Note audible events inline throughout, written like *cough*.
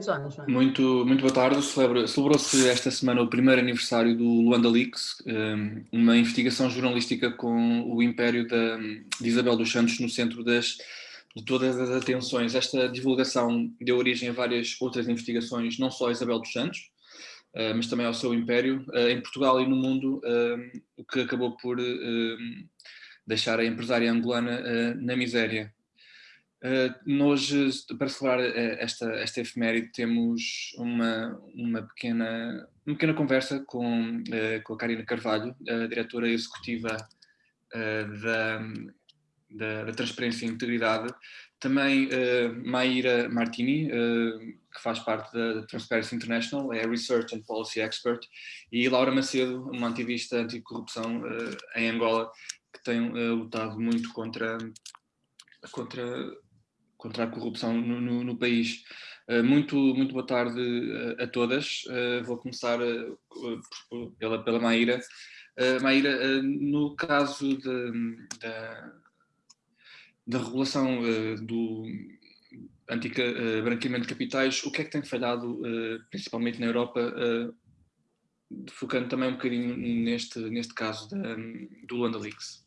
Já não é? Muito, muito boa tarde. Celebrou-se esta semana o primeiro aniversário do Luanda Leaks, uma investigação jornalística com o império da, de Isabel dos Santos no centro das, de todas as atenções. Esta divulgação deu origem a várias outras investigações, não só a Isabel dos Santos, hum, mas também ao seu império, hum, em Portugal e no mundo, o que acabou por deixar a empresária angolana na miséria. Uh, nós, para celebrar uh, esta, esta efeméride, temos uma, uma, pequena, uma pequena conversa com, uh, com a Karina Carvalho, a diretora executiva da, da, da, Transparência e Integridade, também Maíra Martini, que faz parte da Transparency International, é Research and Policy Expert, e Laura Macedo, uma ativista anticorrupção em Angola, que tem lutado muito contra contra contra a corrupção no, no, no país. Uh, muito, muito boa tarde a, a todas. Uh, vou começar pela, pela Maíra. Maíra, no caso da, da regulação do anti-branqueamento de capitais, o que é que tem falhado, principalmente na Europa, focando também um bocadinho neste, neste caso da, do Luanda Leaks?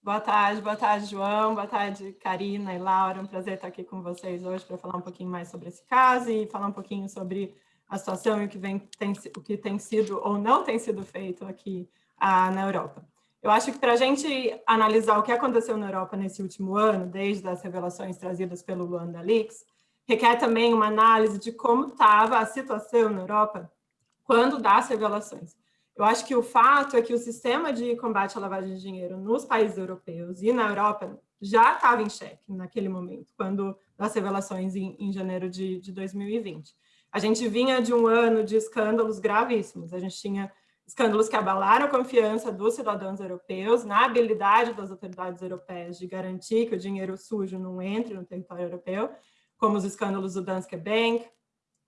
Boa tarde, boa tarde, João, boa tarde, Karina e Laura. Um prazer estar aqui com vocês hoje para falar um pouquinho mais sobre esse caso e falar um pouquinho sobre a situação e o que, vem, tem, o que tem sido ou não tem sido feito aqui ah, na Europa. Eu acho que para a gente analisar o que aconteceu na Europa nesse último ano, desde as revelações trazidas pelo Luanda Leaks, requer também uma análise de como estava a situação na Europa quando das revelações. Eu acho que o fato é que o sistema de combate à lavagem de dinheiro nos países europeus e na Europa já estava em xeque naquele momento, quando das revelações em, em janeiro de, de 2020. A gente vinha de um ano de escândalos gravíssimos, a gente tinha escândalos que abalaram a confiança dos cidadãos europeus na habilidade das autoridades europeias de garantir que o dinheiro sujo não entre no território europeu, como os escândalos do Danske Bank,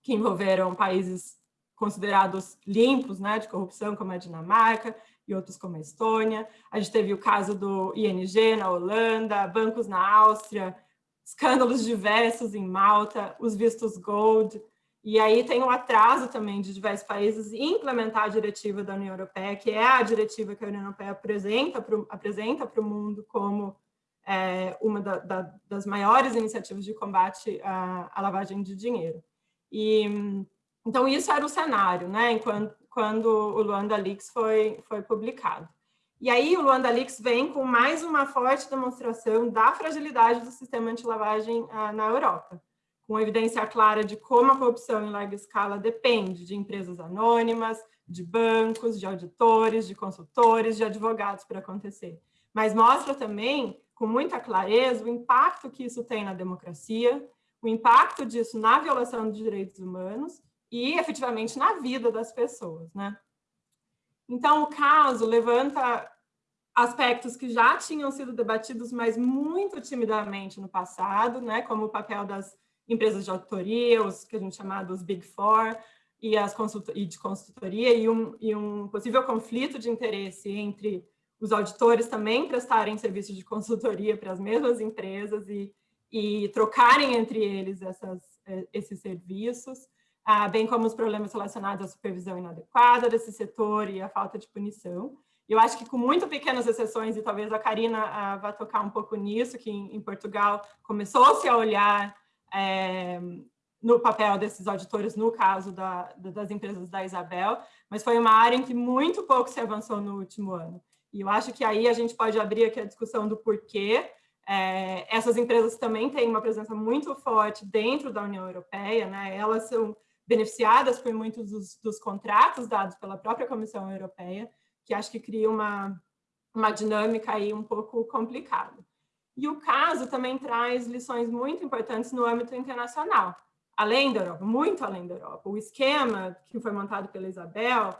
que envolveram países considerados limpos né, de corrupção, como a Dinamarca e outros como a Estônia. A gente teve o caso do ING na Holanda, bancos na Áustria, escândalos diversos em Malta, os vistos Gold, e aí tem um atraso também de diversos países em implementar a diretiva da União Europeia, que é a diretiva que a União Europeia apresenta para o apresenta mundo como é, uma da, da, das maiores iniciativas de combate à, à lavagem de dinheiro. E então, isso era o cenário, né, enquanto, quando o Luanda Leaks foi, foi publicado. E aí o Luanda Leaks vem com mais uma forte demonstração da fragilidade do sistema anti-lavagem ah, na Europa, com evidência clara de como a corrupção em larga escala depende de empresas anônimas, de bancos, de auditores, de consultores, de advogados para acontecer. Mas mostra também, com muita clareza, o impacto que isso tem na democracia, o impacto disso na violação de direitos humanos e efetivamente na vida das pessoas, né? Então, o caso levanta aspectos que já tinham sido debatidos, mas muito timidamente no passado, né, como o papel das empresas de auditoria, os que a gente chama dos Big Four, e, as e de consultoria, e um, e um possível conflito de interesse entre os auditores também prestarem serviço de consultoria para as mesmas empresas e, e trocarem entre eles essas, eh, esses serviços, ah, bem como os problemas relacionados à supervisão inadequada desse setor e a falta de punição. Eu acho que com muito pequenas exceções, e talvez a Karina ah, vá tocar um pouco nisso, que em, em Portugal começou-se a olhar é, no papel desses auditores, no caso da, das empresas da Isabel, mas foi uma área em que muito pouco se avançou no último ano. E eu acho que aí a gente pode abrir aqui a discussão do porquê. É, essas empresas também têm uma presença muito forte dentro da União Europeia, né? elas são beneficiadas por muitos dos, dos, contratos dados pela própria Comissão Europeia, que acho que cria uma, uma dinâmica aí um pouco complicada. E o caso também traz lições muito importantes no âmbito internacional, além da Europa, muito além da Europa. O esquema que foi montado pela Isabel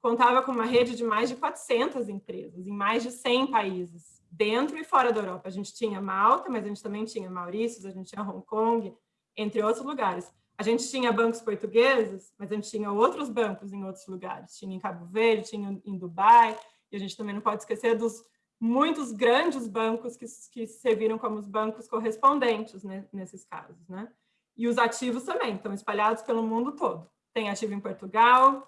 contava com uma rede de mais de 400 empresas, em mais de 100 países, dentro e fora da Europa. A gente tinha Malta, mas a gente também tinha Maurícios, a gente tinha Hong Kong, entre outros lugares. A gente tinha bancos portugueses, mas a gente tinha outros bancos em outros lugares. Tinha em Cabo Verde, tinha em Dubai, e a gente também não pode esquecer dos muitos grandes bancos que, que serviram como os bancos correspondentes né, nesses casos. Né? E os ativos também, estão espalhados pelo mundo todo. Tem ativo em Portugal,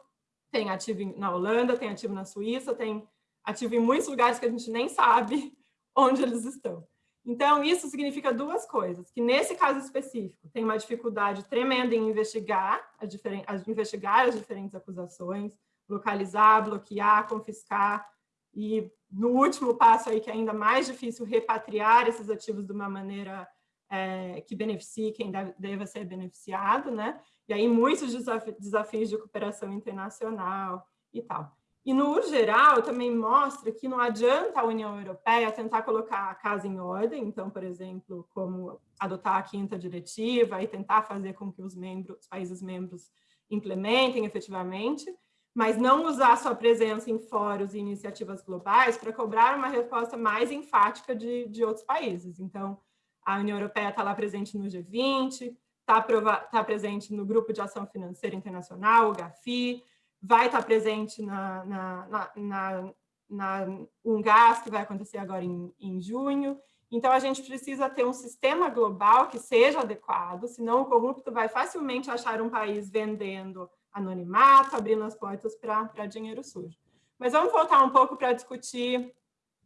tem ativo na Holanda, tem ativo na Suíça, tem ativo em muitos lugares que a gente nem sabe *laughs* onde eles estão. Então, isso significa duas coisas, que nesse caso específico tem uma dificuldade tremenda em investigar as, as, investigar as diferentes acusações, localizar, bloquear, confiscar, e no último passo aí, que é ainda mais difícil, repatriar esses ativos de uma maneira é, que beneficie quem deve, deva ser beneficiado, né? E aí muitos desafios de cooperação internacional e tal. E, no geral, também mostra que não adianta a União Europeia tentar colocar a casa em ordem, então, por exemplo, como adotar a quinta diretiva e tentar fazer com que os, membros, os países membros implementem efetivamente, mas não usar sua presença em fóruns e iniciativas globais para cobrar uma resposta mais enfática de, de outros países. Então, a União Europeia está lá presente no G20, está tá presente no Grupo de Ação Financeira Internacional, o GAFI, vai estar presente na, na, na, na, na que vai acontecer agora em, em junho. Então, a gente precisa ter um sistema global que seja adequado, senão o corrupto vai facilmente achar um país vendendo anonimato, abrindo as portas para dinheiro sujo. Mas vamos voltar um pouco para discutir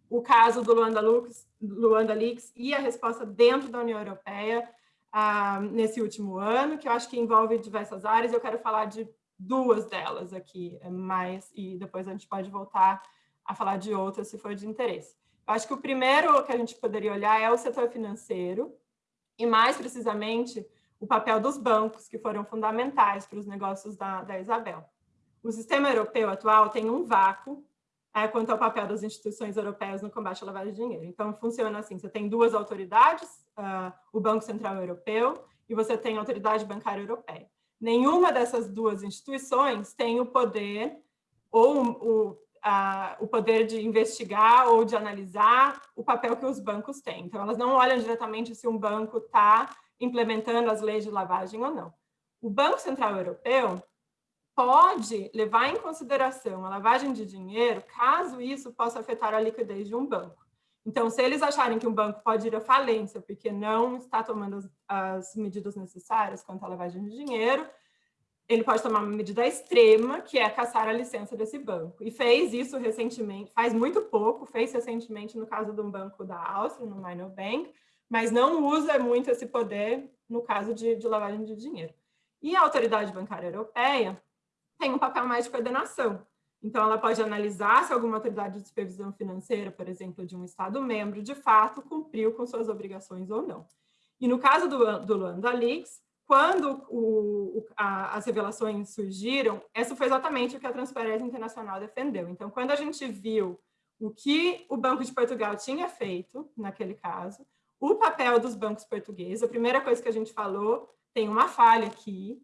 o caso do Luanda, Lux, Luanda Leaks e a resposta dentro da União Europeia ah, nesse último ano, que eu acho que envolve diversas áreas, eu quero falar de duas delas aqui, é mais, e depois a gente pode voltar a falar de outras se for de interesse. Eu acho que o primeiro que a gente poderia olhar é o setor financeiro, e mais precisamente o papel dos bancos, que foram fundamentais para os negócios da, da Isabel. O sistema europeu atual tem um vácuo é, quanto ao papel das instituições europeias no combate à lavagem de dinheiro. Então, funciona assim, você tem duas autoridades, uh, o Banco Central Europeu e você tem a Autoridade Bancária Europeia nenhuma dessas duas instituições tem o poder ou o, a, o poder de investigar ou de analisar o papel que os bancos têm. Então, elas não olham diretamente se um banco está implementando as leis de lavagem ou não. O Banco Central Europeu pode levar em consideração a lavagem de dinheiro caso isso possa afetar a liquidez de um banco. Então, se eles acharem que um banco pode ir à falência porque não está tomando as, as medidas necessárias quanto à lavagem de dinheiro, ele pode tomar uma medida extrema, que é caçar a licença desse banco. E fez isso recentemente, faz muito pouco, fez recentemente no caso de um banco da Áustria, no Minor Bank, mas não usa muito esse poder no caso de, de lavagem de dinheiro. E a Autoridade Bancária Europeia tem um papel mais de coordenação. Então, ela pode analisar se alguma autoridade de supervisão financeira, por exemplo, de um Estado-membro, de fato, cumpriu com suas obrigações ou não. E no caso do, do Luanda Leaks, quando o, a, as revelações surgiram, isso foi exatamente o que a Transparência Internacional defendeu. Então, quando a gente viu o que o Banco de Portugal tinha feito naquele caso, o papel dos bancos portugueses, a primeira coisa que a gente falou, tem uma falha aqui,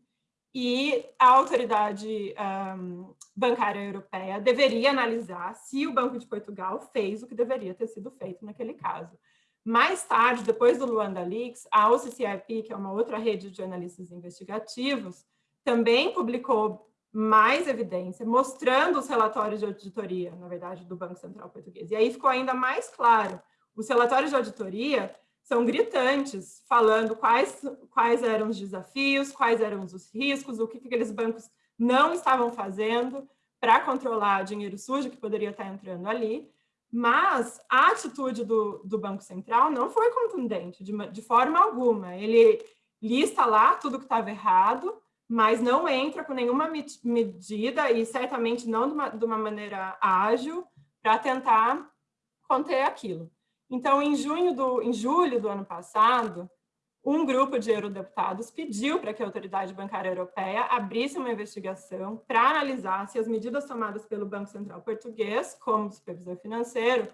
e a autoridade um, bancária europeia deveria analisar se o Banco de Portugal fez o que deveria ter sido feito naquele caso. Mais tarde, depois do Luanda Leaks, a OCCIP, que é uma outra rede de analistas investigativos, também publicou mais evidência, mostrando os relatórios de auditoria, na verdade, do Banco Central Português. E aí ficou ainda mais claro, os relatórios de auditoria são gritantes, falando quais, quais eram os desafios, quais eram os riscos, o que, que aqueles bancos não estavam fazendo para controlar dinheiro sujo que poderia estar entrando ali, mas a atitude do, do Banco Central não foi contundente, de, de forma alguma. Ele lista lá tudo que estava errado, mas não entra com nenhuma medida, e certamente não de uma, de uma maneira ágil, para tentar conter aquilo. Então, em, junho do, em julho do ano passado, um grupo de eurodeputados pediu para que a Autoridade Bancária Europeia abrisse uma investigação para analisar se as medidas tomadas pelo Banco Central Português, como supervisor financeiro,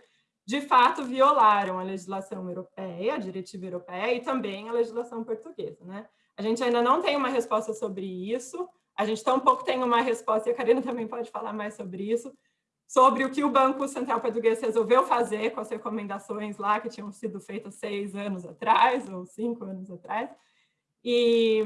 de fato violaram a legislação europeia, a diretiva europeia e também a legislação portuguesa. Né? A gente ainda não tem uma resposta sobre isso, a gente tampouco tem uma resposta, e a Karina também pode falar mais sobre isso, sobre o que o Banco Central Português resolveu fazer com as recomendações lá que tinham sido feitas seis anos atrás, ou cinco anos atrás. E,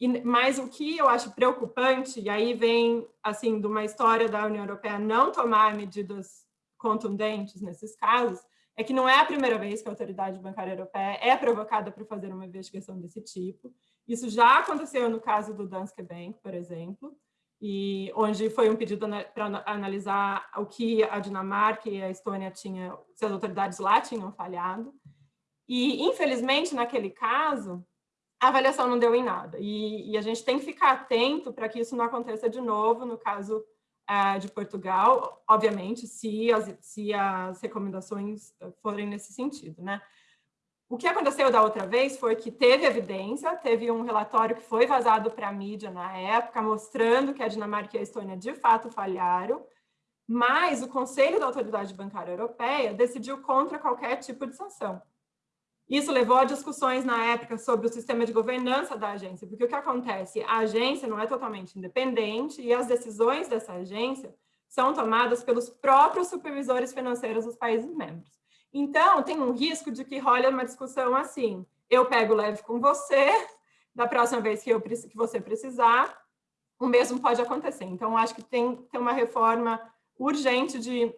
e, mas o que eu acho preocupante, e aí vem assim de uma história da União Europeia não tomar medidas contundentes nesses casos, é que não é a primeira vez que a Autoridade Bancária Europeia é provocada para fazer uma investigação desse tipo. Isso já aconteceu no caso do Danske Bank, por exemplo, e onde foi um pedido para analisar o que a Dinamarca e a Estônia tinham, se as autoridades lá tinham falhado. E, infelizmente, naquele caso, a avaliação não deu em nada. E, e a gente tem que ficar atento para que isso não aconteça de novo no caso uh, de Portugal, obviamente, se as, se as recomendações forem nesse sentido. Né? O que aconteceu da outra vez foi que teve evidência, teve um relatório que foi vazado para a mídia na época, mostrando que a Dinamarca e a Estônia de fato falharam, mas o Conselho da Autoridade Bancária Europeia decidiu contra qualquer tipo de sanção. Isso levou a discussões na época sobre o sistema de governança da agência, porque o que acontece? A agência não é totalmente independente e as decisões dessa agência são tomadas pelos próprios supervisores financeiros dos países membros. Então, tem um risco de que role uma discussão assim, eu pego leve com você, da próxima vez que, eu, que você precisar, o mesmo pode acontecer. Então, acho que tem, tem uma reforma urgente de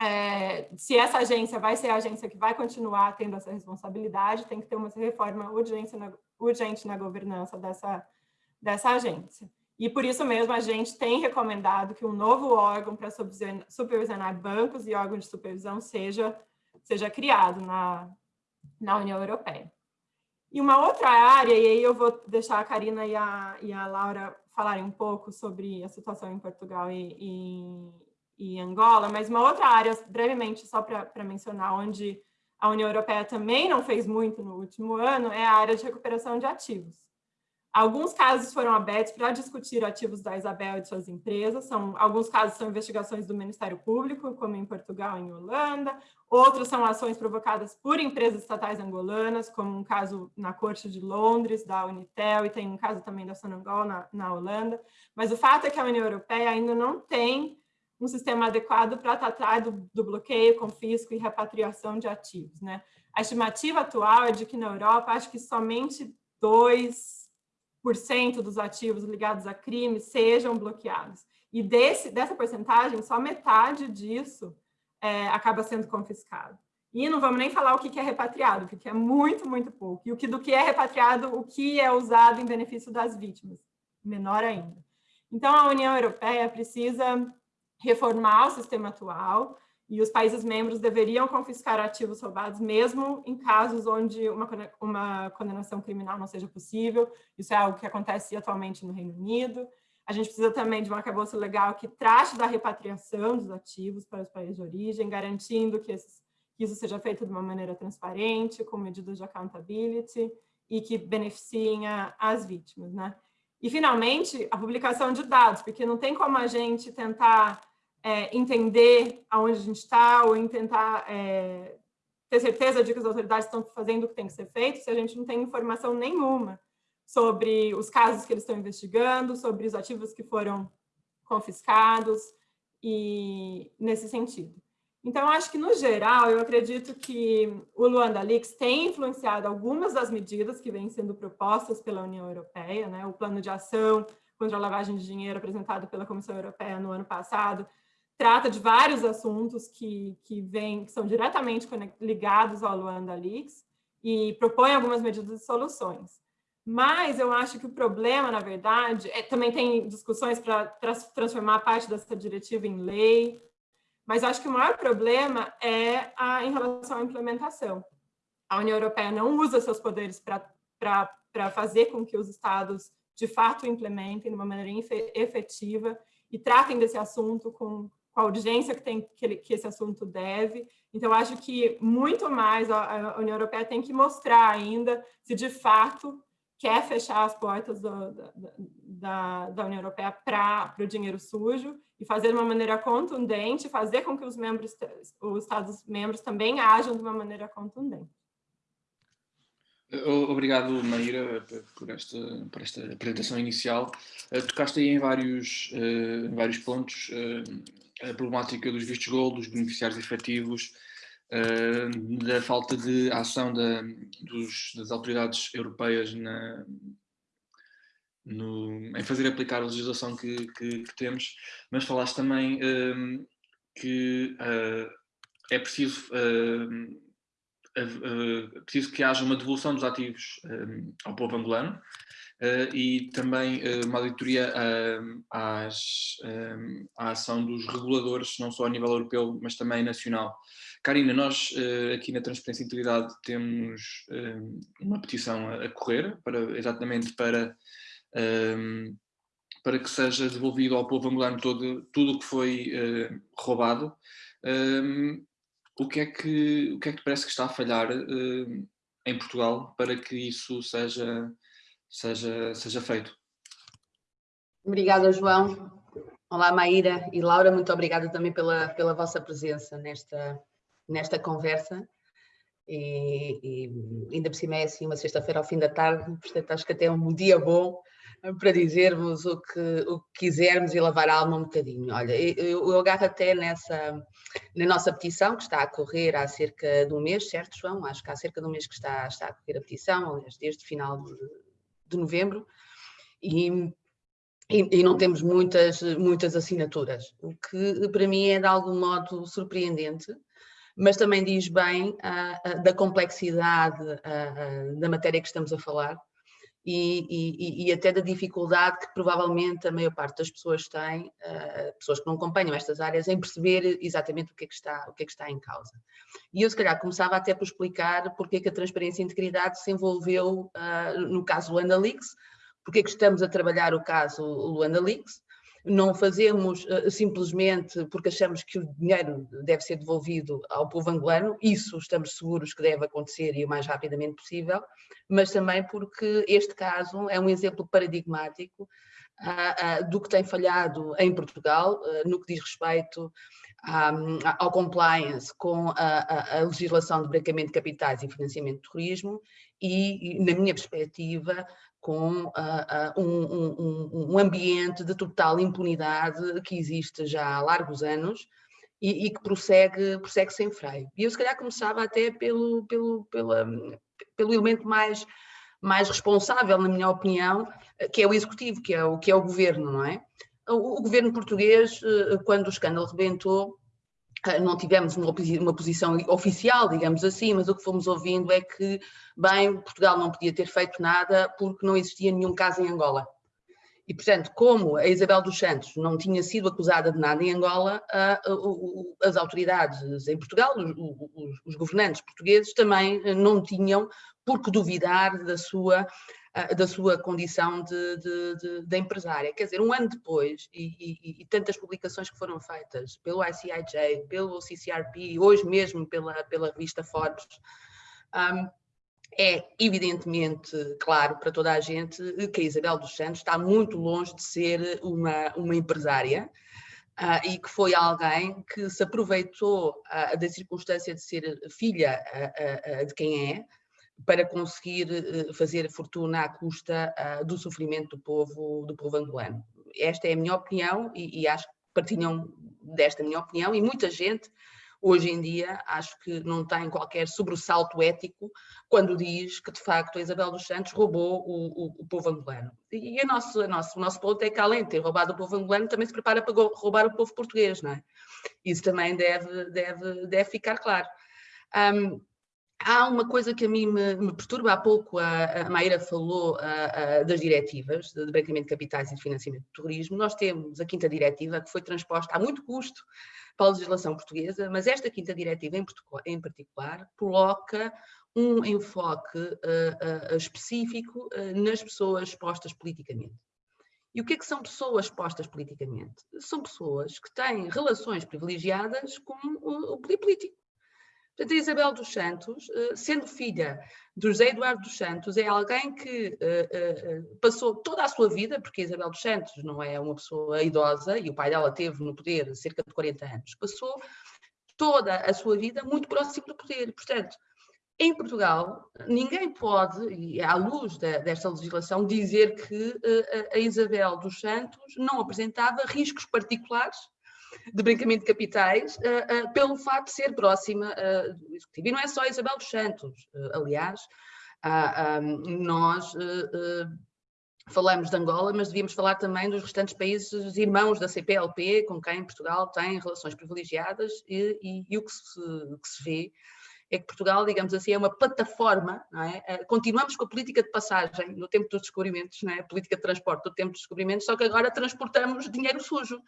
é, se essa agência vai ser a agência que vai continuar tendo essa responsabilidade, tem que ter uma reforma urgente na, urgente na governança dessa, dessa agência. E por isso mesmo a gente tem recomendado que um novo órgão para supervisionar bancos e órgãos de supervisão seja seja criado na, na União Europeia. E uma outra área, e aí eu vou deixar a Karina e a, e a Laura falarem um pouco sobre a situação em Portugal e, e, e Angola, mas uma outra área, brevemente, só para mencionar, onde a União Europeia também não fez muito no último ano, é a área de recuperação de ativos. Alguns casos foram abertos para discutir ativos da Isabel e de suas empresas. São, alguns casos são investigações do Ministério Público, como em Portugal e em Holanda. Outros são ações provocadas por empresas estatais angolanas, como um caso na Corte de Londres, da Unitel, e tem um caso também da Sonangol na, na Holanda. Mas o fato é que a União Europeia ainda não tem um sistema adequado para tratar do, do bloqueio, confisco e repatriação de ativos. Né? A estimativa atual é de que na Europa, acho que somente dois 10% dos ativos ligados a crimes sejam bloqueados. E desse, dessa porcentagem, só metade disso é, acaba sendo confiscado. E não vamos nem falar o que é repatriado, porque é muito, muito pouco. E o que, do que é repatriado, o que é usado em benefício das vítimas, menor ainda. Então, a União Europeia precisa reformar o sistema atual, e os países membros deveriam confiscar ativos roubados, mesmo em casos onde uma, uma condenação criminal não seja possível. Isso é algo que acontece atualmente no Reino Unido. A gente precisa também de um arcabouço legal que trate da repatriação dos ativos para os países de origem, garantindo que, esses, que isso seja feito de uma maneira transparente, com medidas de accountability e que beneficiem a, as vítimas. Né? E, finalmente, a publicação de dados, porque não tem como a gente tentar é, entender aonde a gente está ou em tentar é, ter certeza de que as autoridades estão fazendo o que tem que ser feito se a gente não tem informação nenhuma sobre os casos que eles estão investigando, sobre os ativos que foram confiscados e nesse sentido. Então, acho que, no geral, eu acredito que o Luanda Leaks tem influenciado algumas das medidas que vêm sendo propostas pela União Europeia, né? o plano de ação contra a lavagem de dinheiro apresentado pela Comissão Europeia no ano passado trata de vários assuntos que, que, vem, que são diretamente ligados ao Luanda Leaks e propõe algumas medidas e soluções. Mas eu acho que o problema, na verdade, é, também tem discussões para transformar parte dessa diretiva em lei, mas acho que o maior problema é a, em relação à implementação. A União Europeia não usa seus poderes para fazer com que os estados, de fato, implementem de uma maneira efetiva e tratem desse assunto com, com a urgência que, tem, que, ele, que esse assunto deve. Então, acho que muito mais a, a, União Europeia tem que mostrar ainda se de fato quer fechar as portas do, da, da, da, União Europeia para o dinheiro sujo e fazer de uma maneira contundente, fazer com que os membros, os Estados-membros também ajam de uma maneira contundente. Obrigado, Maíra, por esta, por esta apresentação inicial. Eh, tocaste aí em vários, eh, em vários pontos eh, a problemática dos vistos gold, dos beneficiários efetivos, uh, da falta de ação da, dos, das autoridades europeias na, no, em fazer aplicar a legislação que, que, que temos, mas falaste também um, que uh, é preciso, é preciso que haja uma devolução dos ativos ao povo angolano e também uma auditoria às, à ação dos reguladores, não só a nível europeu, mas também nacional. Karina, nós aqui na Transparência e Integridade temos uma petição a correr, para, exatamente para para que seja devolvido ao povo angolano todo, tudo o que foi uh, roubado. O, que é que, o que é que parece que está a falhar uh, em Portugal para que isso seja, seja, seja feito? Obrigada, João. Olá, Maíra e Laura, muito obrigada também pela, pela vossa presença nesta, nesta conversa. E, e ainda por cima é assim uma sexta-feira ao fim da tarde, portanto acho que até é um dia bom para dizermos o que, o que quisermos e lavar a alma um bocadinho. Olha, eu, eu agarro até nessa, na nossa petição, que está a correr há cerca de um mês, certo, João? Acho que há cerca de um mês que está, está a correr a petição, aliás, desde o final de, de novembro, e, e, e, não temos muitas, muitas assinaturas, o que para mim é de algum modo surpreendente, mas também diz bem uh, uh, da complexidade uh, da matéria que estamos a falar e, e, e, até da dificuldade que provavelmente a maior parte das pessoas tem, uh, pessoas que não acompanham estas áreas, em perceber exatamente o que é que está, o que é que está em causa. E eu se calhar começava até por explicar porque é que a transparência e integridade se envolveu uh, no caso Luanda Leaks, porque é que estamos a trabalhar o caso Luanda Leaks, não fazemos uh, simplesmente porque achamos que o dinheiro deve ser devolvido ao povo angolano, isso estamos seguros que deve acontecer e o mais rapidamente possível, mas também porque este caso é um exemplo paradigmático uh, uh, do que tem falhado em Portugal, no que diz respeito ao compliance com a, a, legislação de branqueamento de capitais e financiamento de terrorismo e, na minha perspectiva, com uh, uh, um, um, um, ambiente de total impunidade que existe já há largos anos e, e, que prossegue, prossegue sem freio. E eu se calhar começava até pelo, pelo, pela, pelo elemento mais, mais responsável, na minha opinião, que é o executivo, que é o, que é o governo, não é? O, o governo português, uh, quando o escândalo rebentou, não tivemos uma, posição oficial, digamos assim, mas o que fomos ouvindo é que, bem, Portugal não podia ter feito nada porque não existia nenhum caso em Angola. E, portanto, como a Isabel dos Santos não tinha sido acusada de nada em Angola, as autoridades em Portugal, os, os governantes portugueses, também não tinham por que duvidar da sua da sua condição de, de, de, de, empresária. Quer dizer, um ano depois, e, e, e, tantas publicações que foram feitas pelo ICIJ, pelo CCRP, hoje mesmo pela, pela revista Forbes, um, é evidentemente claro para toda a gente que a Isabel dos Santos está muito longe de ser uma, uma empresária, Uh, e que foi alguém que se aproveitou uh, da circunstância de ser filha uh, de quem é, para conseguir eh, fazer fortuna à custa uh, do sofrimento do povo, do povo angolano. Esta é a minha opinião e, e, acho que partilham desta minha opinião e muita gente hoje em dia acho que não tem qualquer sobressalto ético quando diz que de facto a Isabel dos Santos roubou o, o, o povo angolano. E a nosso, a nosso, o nosso ponto é que além de ter roubado o povo angolano também se prepara para roubar o povo português, não é? Isso também deve, deve, deve ficar claro. Um, Há uma coisa que a mim me, me perturba, há pouco a, a Maíra falou a, a, das diretivas de branqueamento de capitais e de financiamento do terrorismo. Nós temos a quinta diretiva que foi transposta a muito custo para a legislação portuguesa, mas esta quinta diretiva em, em particular coloca um enfoque uh, uh, específico uh, nas pessoas expostas politicamente. E o que é que são pessoas expostas politicamente? São pessoas que têm relações privilegiadas com o poder político. Portanto, a Isabel dos Santos, eh, sendo filha do José Eduardo dos Santos, é alguém que eh, eh, passou toda a sua vida, porque a Isabel dos Santos não é uma pessoa idosa e o pai dela teve no poder cerca de 40 anos, passou toda a sua vida muito próximo do poder. Portanto, em Portugal, ninguém pode, e à luz desta legislação, dizer que a Isabel dos Santos não apresentava riscos particulares de branqueamento de capitais uh, uh, pelo facto de ser próxima uh, do Executivo. E não é só Isabel dos Santos, aliás, um, nós falamos de Angola, mas devíamos falar também dos restantes países irmãos da CPLP, com quem Portugal tem relações privilegiadas e, e, e o que se, que se vê é que Portugal, digamos assim, é uma plataforma, é? Continuamos com a política de passagem no tempo dos descobrimentos, é? a política de transporte do tempo dos descobrimentos, só que agora transportamos dinheiro sujo.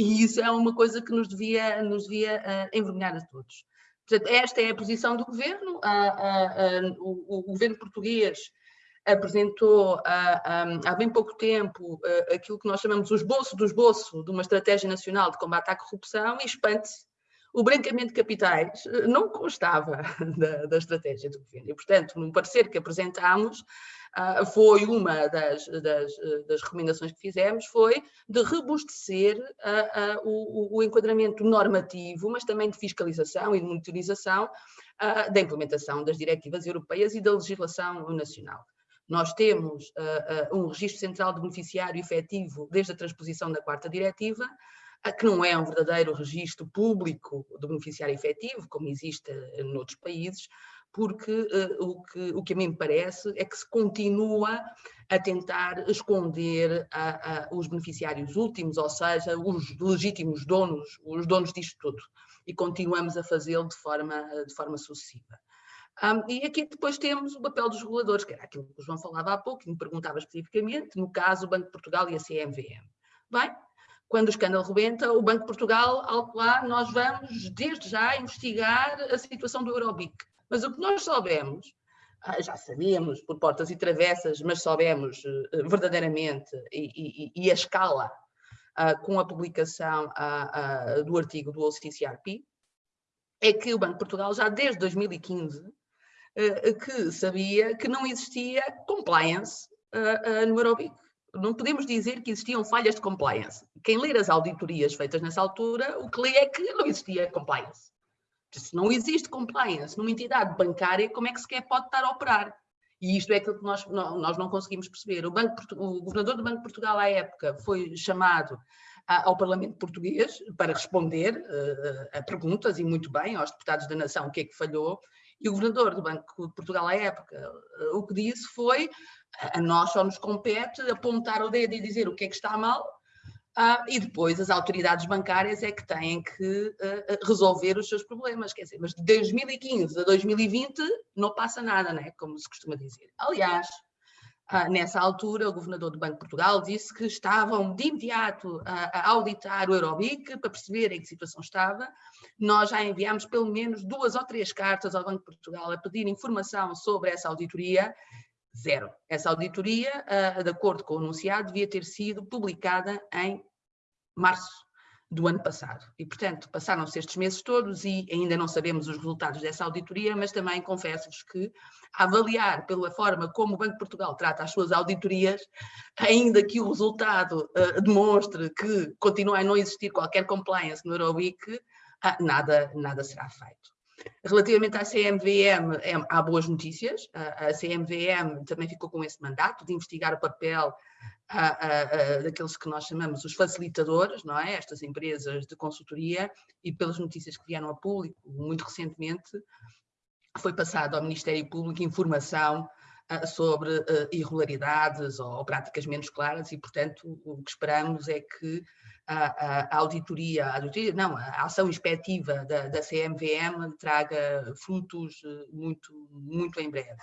E isso é uma coisa que nos devia, nos devia uh, envergonhar a todos. Portanto, esta é a posição do governo. Uh, o, o, governo português apresentou há bem pouco tempo aquilo que nós chamamos o esboço do esboço de uma estratégia nacional de combate à corrupção e espante-se o branqueamento de capitais eh, não constava *laughs* da, da, estratégia do governo. E, portanto, no parecer que apresentámos, uh, foi uma das, das, eh, das, recomendações que fizemos, foi de robustecer uh, uh, o, o, enquadramento normativo, mas também de fiscalização e de monitorização da implementação das diretivas europeias e da legislação nacional. Nós temos um registro central de beneficiário efetivo desde a transposição da quarta diretiva, que não é um verdadeiro registro público do beneficiário efetivo, como existe eh, noutros países, porque uh, o, que, o que a mim me parece é que se continua a tentar esconder a, a, os beneficiários últimos, ou seja, os legítimos donos, os donos disto tudo, e continuamos a fazê-lo de forma, de forma sucessiva. Um, e aqui depois temos o papel dos reguladores, que era aquilo que o João falava há pouco, e me perguntava especificamente, no caso o Banco de Portugal e a CMVM. Bem, quando o escândalo rebenta, o Banco de Portugal, algo lá, nós vamos desde já investigar a situação do Eurobic. Mas o que nós soubemos, ah, já sabíamos por portas e travessas, mas soubemos eh, verdadeiramente e, e, e a escala uh, com a publicação uh, uh, do artigo do OCCRP, é que o Banco de Portugal já desde 2015 que sabia que não existia compliance no Eurobic não podemos dizer que existiam falhas de compliance. Quem ler as auditorias feitas nessa altura, o que lê é que não existia compliance. Se não existe compliance numa entidade bancária, como é que sequer pode estar a operar? E isto é aquilo que nós, nós não conseguimos perceber. O, Banco, o governador do Banco de Portugal, à época, foi chamado ao Parlamento português para responder uh, a perguntas, e muito bem, aos deputados da nação, o que é que falhou, e o governador do Banco de Portugal, à época, uh, o que disse foi a nós só nos compete apontar o dedo e dizer o que é que está mal, uh, e depois as autoridades bancárias é que têm que uh, resolver os seus problemas. Quer dizer, mas de 2015 a 2020 não passa nada, né? como se costuma dizer. Aliás, nessa altura, o governador do Banco de Portugal disse que estavam de imediato a, a auditar o Eurobic para perceber em que situação estava. Nós já enviámos pelo menos duas ou três cartas ao Banco de Portugal a pedir informação sobre essa auditoria Zero. Essa auditoria, uh, de acordo com o anunciado, devia ter sido publicada em março do ano passado. E, portanto, passaram-se estes meses todos e ainda não sabemos os resultados dessa auditoria, mas também confesso-vos que, avaliar pela forma como o Banco de Portugal trata as suas auditorias, ainda que o resultado uh, demonstre que continua a não existir qualquer compliance no Euroweek, uh, nada, nada será feito. Relativamente à CMVM, é, há boas notícias. A, CMVM também ficou com esse mandato de investigar o papel daqueles que nós chamamos os facilitadores, não é? Estas empresas de consultoria, e pelas notícias que vieram a público, muito recentemente, foi passado ao Ministério Público informação sobre irregularidades ou práticas menos claras e, portanto, o que esperamos é que a, a, auditoria, a auditoria, não, a ação inspectiva da, da CMVM traga frutos eh, muito, muito em breve.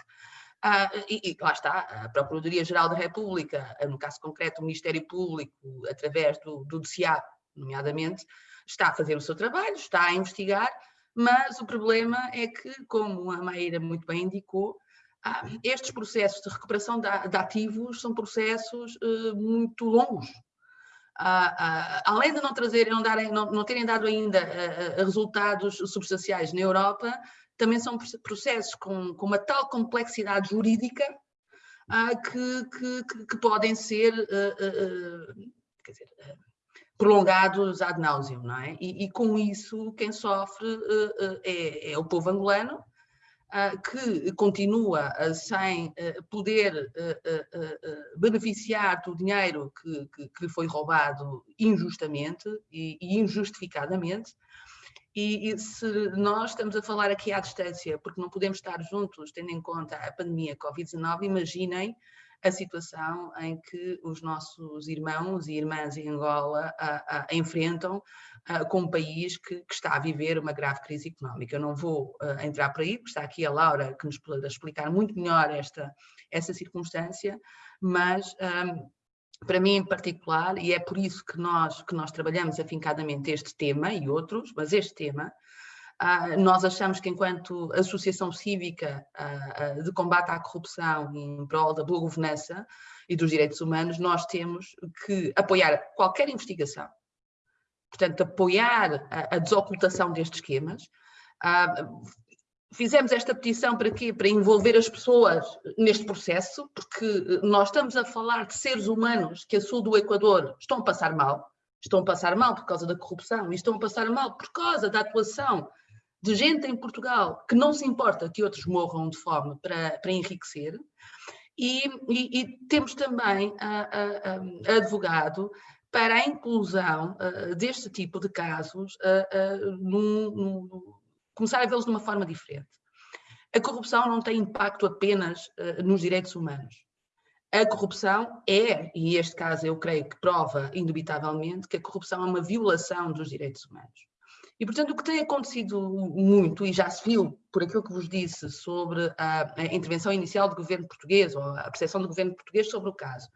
Ah, e, e, lá está, a Procuradoria-Geral da República, no caso concreto o Ministério Público, através do, do DCA, nomeadamente, está a fazer o seu trabalho, está a investigar, mas o problema é que, como a Maíra muito bem indicou, estes processos de recuperação de, ativos são processos uh, muito longos, além de não, trazerem, não, darem, não, terem dado ainda uh, resultados substanciais na Europa, também são processos com, com uma tal complexidade jurídica que, que, que, podem ser dizer, prolongados ad nauseam, não é? E, e, com isso quem sofre é, é o povo angolano, que continua uh, sem uh, poder beneficiar do dinheiro que, que, que, lhe foi roubado injustamente e, e injustificadamente. E, e, se nós estamos a falar aqui à distância, porque não podemos estar juntos, tendo em conta a pandemia Covid-19, imaginem a situação em que os nossos irmãos e irmãs em Angola a, a, enfrentam a, com um país que, que, está a viver uma grave crise económica. Eu não vou entrar por aí, porque está aqui a Laura que nos pode explicar muito melhor esta, essa circunstância, mas para mim em particular, e é por isso que nós, que nós trabalhamos afincadamente este tema e outros, mas este tema, nós achamos que enquanto associação cívica uh, uh, de combate à corrupção em prol da boa governança e dos direitos humanos, nós temos que apoiar qualquer investigação, portanto apoiar a, a desocultação destes esquemas, Fizemos esta petição para quê? Para envolver as pessoas neste processo, porque nós estamos a falar de seres humanos que a sul do Equador estão a passar mal, estão a passar mal por causa da corrupção e estão a passar mal por causa da atuação de gente em Portugal que não se importa que outros morram de fome para, para enriquecer. E, e, e temos também advogado para a inclusão deste tipo de casos num, num, começar a vê-los de uma forma diferente. A corrupção não tem impacto apenas uh, nos direitos humanos. A corrupção é, e este caso eu creio que prova indubitavelmente, que a corrupção é uma violação dos direitos humanos. E, portanto, o que tem acontecido muito, e já se viu por aquilo que vos disse sobre a, a intervenção inicial do governo português, ou a percepção do governo português sobre o caso,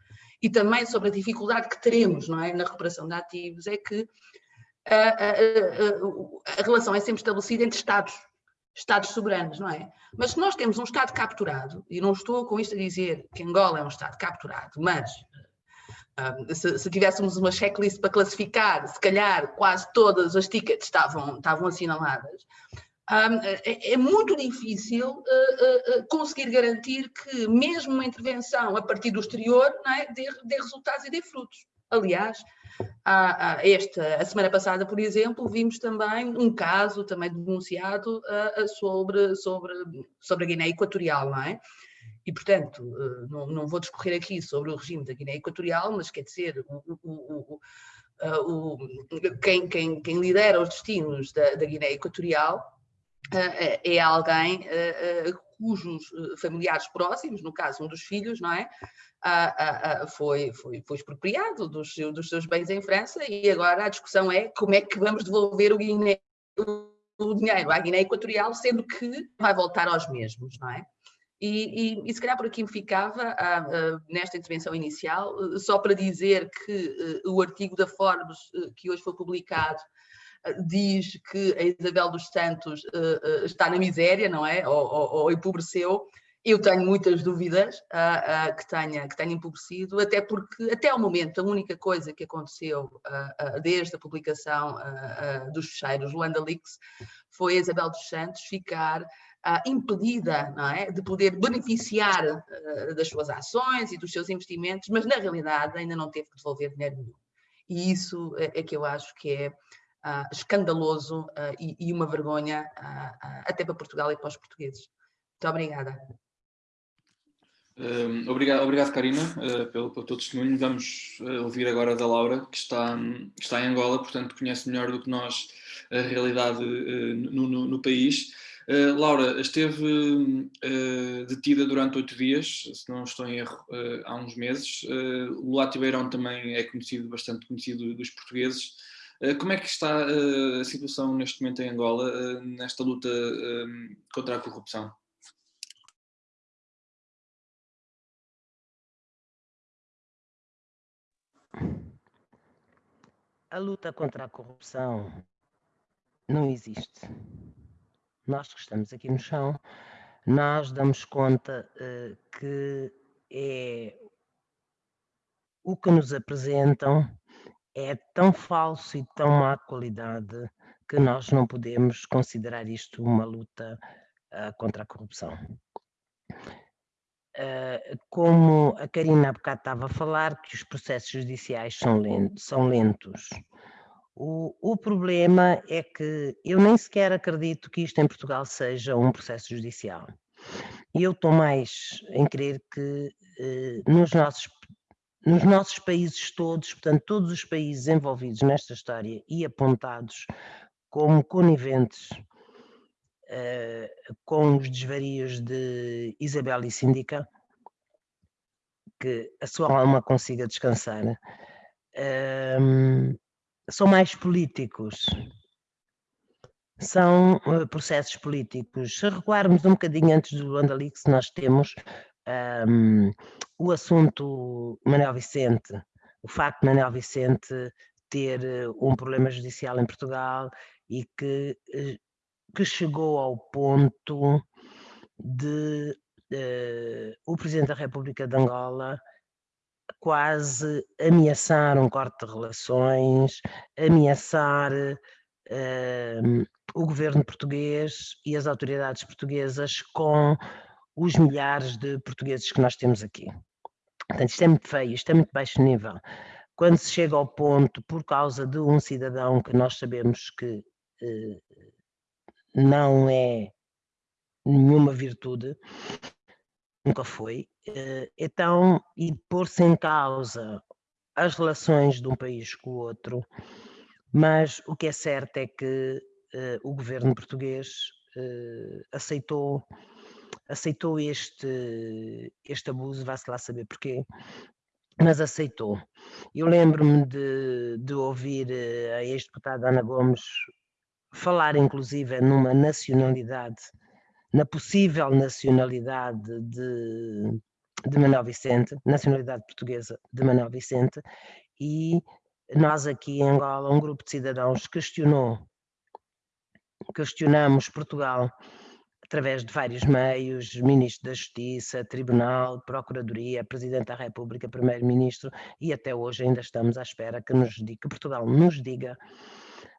e também sobre a dificuldade que teremos não é, na recuperação de ativos, é que a, a, a, relação é sempre estabelecida entre Estados, Estados soberanos, não é? Mas se nós temos um Estado capturado, e não estou com isto a dizer que Angola é um Estado capturado, mas um, se, se, tivéssemos uma checklist para classificar, se calhar quase todas as tickets estavam, estavam assinaladas, um, é, é, muito difícil uh, uh, conseguir garantir que mesmo uma intervenção a partir do exterior é, dê, dê resultados e dê frutos. Aliás, a, a, esta, a semana passada, por exemplo, vimos também um caso também denunciado uh, sobre, sobre, sobre a Guiné Equatorial, não é? E, portanto, uh, não, não, vou discorrer aqui sobre o regime da Guiné Equatorial, mas quer dizer, o, o, o, quem, quem, quem, lidera os destinos da, da Guiné Equatorial uh, é alguém cujos familiares próximos, no caso um dos filhos, não é? foi, foi, foi expropriado dos, dos seus bens em França e agora a discussão é como é que vamos devolver o, Guiné, o dinheiro à Guiné Equatorial, sendo que vai voltar aos mesmos, não é? E, e, e se calhar por aqui me ficava, nesta intervenção inicial, só para dizer que uh, o artigo da Forbes, uh, que hoje foi publicado, diz que a Isabel dos Santos está na miséria, não é? Ou, ou, ou empobreceu, eu tenho muitas dúvidas uh, uh, que, tenha, que tenha empobrecido, até porque, até ao momento, a única coisa que aconteceu uh, desde a publicação dos fecheiros Luanda Leaks foi a Isabel dos Santos ficar impedida não é, de poder beneficiar das suas ações e dos seus investimentos, mas na realidade ainda não teve que devolver dinheiro nenhum. E isso é, é que eu acho que é escandaloso e, e, uma vergonha até para Portugal e para os portugueses. Muito obrigada obrigado, obrigado, Karina, uh, pelo, pelo teu testemunho. Vamos uh, ouvir agora da Laura, que está, está em Angola, portanto conhece melhor do que nós a realidade uh, no, no, no, país. Laura, esteve detida durante oito dias, se não estou em erro, há uns meses. o Lati Beirão também é conhecido, bastante conhecido dos portugueses. como é que está a situação neste momento em Angola, nesta luta contra a corrupção? A luta contra a corrupção não existe. Nós que estamos aqui no chão, nós damos conta uh, que é o que nos apresentam é tão falso e tão má qualidade que nós não podemos considerar isto uma luta uh, contra a corrupção. Uh, como a Karina há bocado estava a falar, que os processos judiciais são, lentos, são lentos. O, o, problema é que eu nem sequer acredito que isto em Portugal seja um processo judicial. E eu estou mais em crer que uh, nos, nossos, nos nossos países todos, portanto, todos os países envolvidos nesta história e apontados como coniventes com os desvarios de Isabel e Síndica, que a sua alma consiga descansar, um, são mais políticos. São uh, processos políticos. Se recuarmos um bocadinho antes do Andalix, nós temos um, o assunto Manuel Vicente, o facto de Manuel Vicente ter eh, um problema judicial em Portugal e que, eh, que chegou ao ponto de uh, o Presidente da República de Angola quase ameaçar um corte de relações, ameaçar uh, o governo português e as autoridades portuguesas com os milhares de portugueses que nós temos aqui. Portanto, isto é muito feio, isto é muito baixo nível. Quando se chega ao ponto, por causa de um cidadão que nós sabemos que eh, não é nenhuma virtude, nunca foi, eh, então, e pôr-se em causa as relações de um país com o outro, mas o que é certo é que eh, o governo português eh, aceitou aceitou este, este abuso, vá-se lá saber porquê, mas aceitou. Eu lembro-me de, de ouvir a ex-deputada Ana Gomes falar inclusive numa nacionalidade, na possível nacionalidade de, de Manuel Vicente, nacionalidade portuguesa de Manuel Vicente, e nós aqui em Angola, um grupo de cidadãos questionou, questionamos Portugal através de vários meios, Ministro da Justiça, Tribunal, Procuradoria, Presidente da República, Primeiro-Ministro, e até hoje ainda estamos à espera que, nos que Portugal nos diga,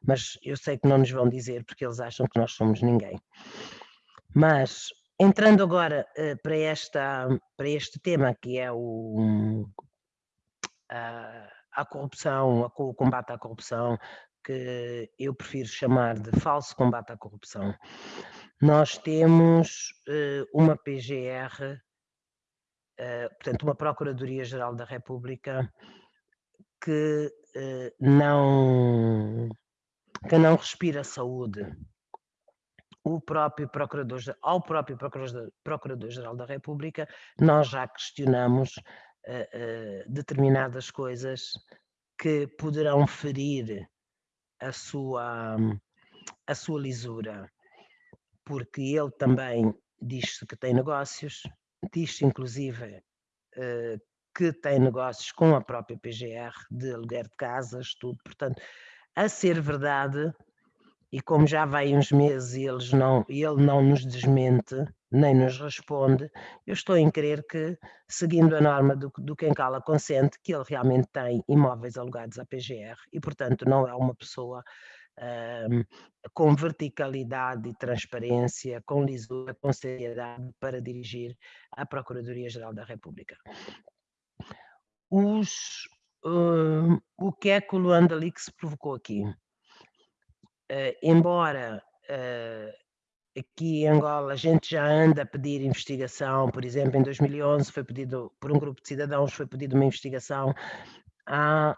mas eu sei que não nos vão dizer porque eles acham que nós somos ninguém. Mas, entrando agora uh, para, esta, para este tema que é o, a, a corrupção, a, o combate à corrupção, que eu prefiro chamar de falso combate à corrupção nós temos uh, uma PGR, uh, eh, portanto, uma Procuradoria-Geral da República que uh, não, que não respira saúde. O próprio Procurador, ao próprio Procurador-Geral da República, nós já questionamos determinadas coisas que poderão ferir a sua, a sua lisura. Porque ele também diz-se que tem negócios, diz-se inclusive uh, que tem negócios com a própria PGR de aluguer de casas, tudo, portanto, a ser verdade, e como já vai uns meses e eles não, ele não nos desmente, nem nos responde, eu estou em crer que, seguindo a norma do, do quem cala consente, que ele realmente tem imóveis alugados à PGR e, portanto, não é uma pessoa com verticalidade e transparência, com lisura, com seriedade para dirigir a Procuradoria-Geral da República. Os, uh, o que é que o Luanda Leaks provocou aqui? Uh, embora uh, aqui em Angola a gente já anda a pedir investigação, por exemplo, em 2011 foi pedido, por um grupo de cidadãos, foi pedido uma investigação à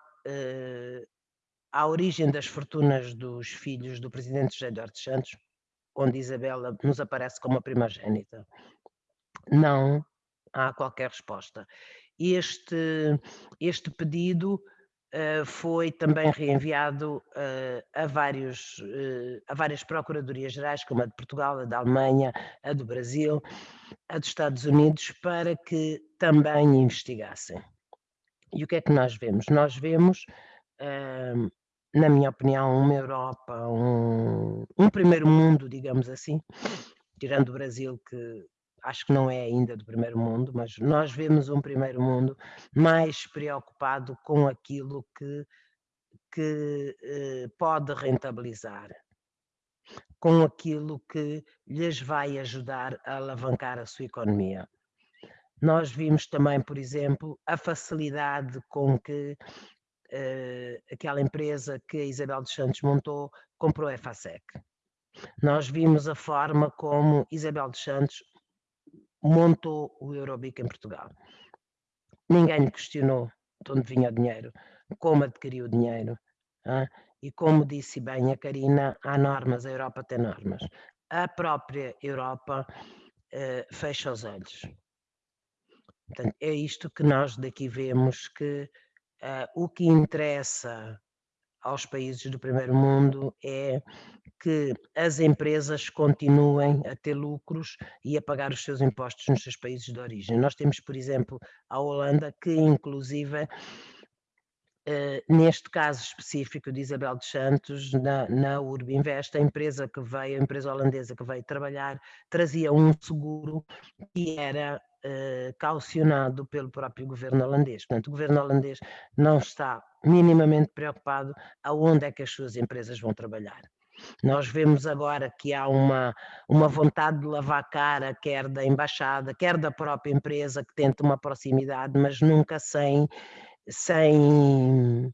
à origem das fortunas dos filhos do presidente José Eduardo Santos, onde Isabela nos aparece como a primogênita. Não há qualquer resposta. Este, este pedido uh, foi também reenviado uh, a, vários, uh, a várias procuradorias gerais, como a de Portugal, a da Alemanha, a do Brasil, a dos Estados Unidos, para que também investigassem. E o que é que nós vemos? Nós vemos na minha opinião, uma Europa, um, um primeiro mundo, digamos assim, tirando o Brasil, que acho que não é ainda do primeiro mundo, mas nós vemos um primeiro mundo mais preocupado com aquilo que, que eh, pode rentabilizar, com aquilo que lhes vai ajudar a alavancar a sua economia. Nós vimos também, por exemplo, a facilidade com que uh, aquela empresa que a Isabel dos Santos montou, comprou a FASEC. Nós vimos a forma como Isabel dos Santos montou o Eurobic em Portugal. Ninguém questionou de onde vinha o dinheiro, como adquiriu o dinheiro. E como disse bem a Karina, há normas, a Europa tem normas. A própria Europa uh, fecha os olhos. Portanto, é isto que nós daqui vemos que uh, o que interessa aos países do primeiro mundo é que as empresas continuem a ter lucros e a pagar os seus impostos nos seus países de origem. Nós temos, por exemplo, a Holanda, que inclusive Uh, neste caso específico de Isabel dos Santos, na, na Urbinvest, a empresa que veio, a empresa holandesa que veio trabalhar, trazia um seguro que era uh, caucionado pelo próprio governo holandês. Portanto, o governo holandês não está minimamente preocupado aonde é que as suas empresas vão trabalhar. Nós vemos agora que há uma, uma vontade de lavar a cara, quer da embaixada, quer da própria empresa que tenta uma proximidade, mas nunca sem sem,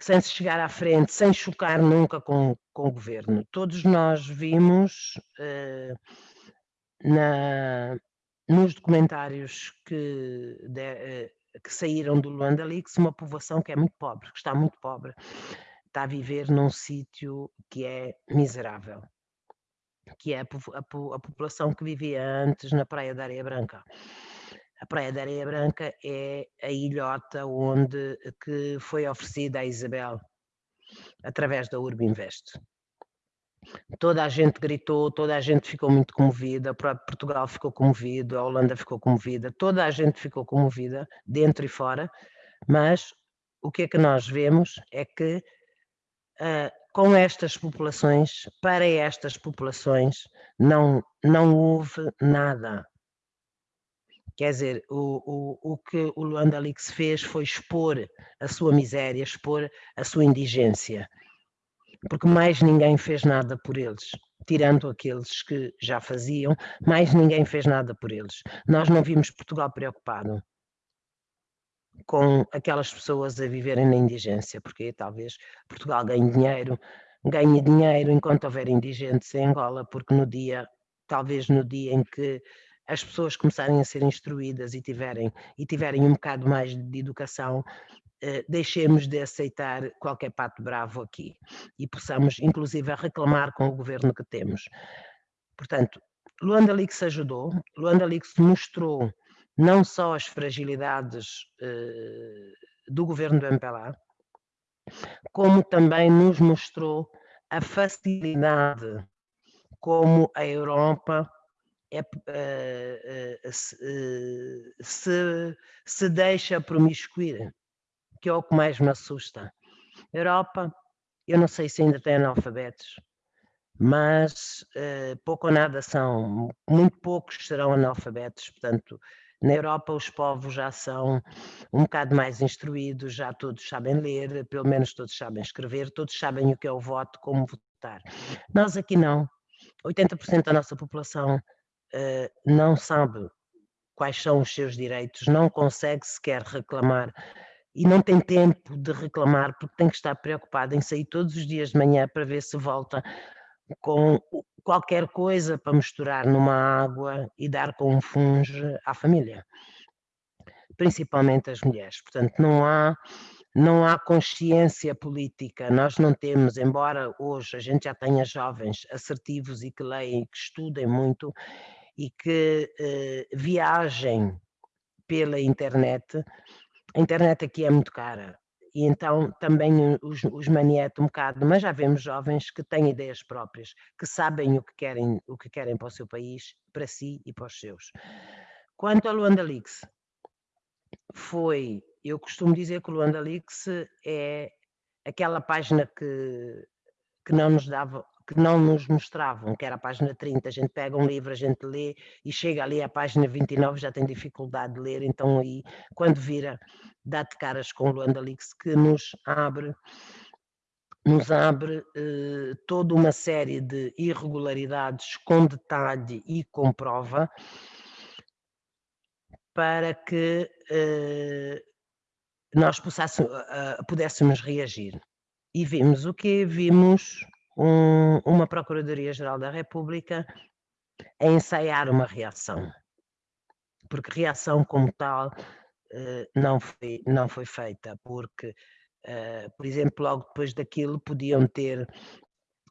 sem se chegar à frente, sem chocar nunca com, com o governo. Todos nós vimos uh, na, nos documentários que, de, uh, que saíram do Luanda Leaks uma povoação que é muito pobre, que está muito pobre, está a viver num sítio que é miserável, que é a, a, a população que vivia antes na Praia da Areia Branca. A Praia da Areia Branca é a ilhota onde que foi oferecida a Isabel através da Urbinvest. Toda a gente gritou, toda a gente ficou muito comovida, o próprio Portugal ficou comovido, a Holanda ficou comovida, toda a gente ficou comovida, dentro e fora, mas o que é que nós vemos é que uh, com estas populações, para estas populações, não, não houve nada, Quer dizer, o, o, o que o Luanda Lix fez foi expor a sua miséria, expor a sua indigência, porque mais ninguém fez nada por eles, tirando aqueles que já faziam, mais ninguém fez nada por eles. Nós não vimos Portugal preocupado com aquelas pessoas a viverem na indigência, porque talvez Portugal ganhe dinheiro, ganhe dinheiro enquanto houver indigentes em Angola, porque no dia, talvez no dia em que as pessoas começarem a ser instruídas e tiverem, e tiverem um bocado mais de educação, eh, deixemos de aceitar qualquer pato bravo aqui e possamos, inclusive, reclamar com o governo que temos. Portanto, Luanda Leaks ajudou, Luanda Leaks mostrou não só as fragilidades eh, do governo do MPLA, como também nos mostrou a facilidade como a Europa é, uh, se, uh, se, se deixa promiscuir, que é o que mais me assusta. Europa, eu não sei se ainda tem analfabetos, mas pouco ou nada são, muito poucos serão analfabetos, portanto, na Europa os povos já são um bocado mais instruídos, já todos sabem ler, pelo menos todos sabem escrever, todos sabem o que é o voto, como votar. Nós aqui não. 80% da nossa população uh, não sabe quais são os seus direitos, não consegue sequer reclamar e não tem tempo de reclamar porque tem que estar preocupado em sair todos os dias de manhã para ver se volta com qualquer coisa para misturar numa água e dar com um funge à família, principalmente as mulheres. Portanto, não há não há consciência política, nós não temos, embora hoje a gente já tenha jovens assertivos e que leem que estudem muito, e que eh, viajem pela internet, a internet aqui é muito cara, e então também os, os manieta um bocado, mas já vemos jovens que têm ideias próprias, que sabem o que querem, o que querem para o seu país, para si e para os seus. Quanto ao Luanda Leaks, foi, eu costumo dizer que o Luanda Leaks é aquela página que, que não nos dava que não nos mostravam, que era a página 30, a gente pega um livro, a gente lê e chega ali à página 29 já tem dificuldade de ler, então aí quando vira dá-te caras com Luanda Leaks que nos abre nos abre eh, toda uma série de irregularidades com detalhe e com prova para que eh, nós uh, pudéssemos reagir. E vimos o que vimos um, uma Procuradoria-Geral da República a ensaiar uma reação, porque reação como tal uh, não, foi, não foi feita, porque, uh, por exemplo, logo depois daquilo podiam ter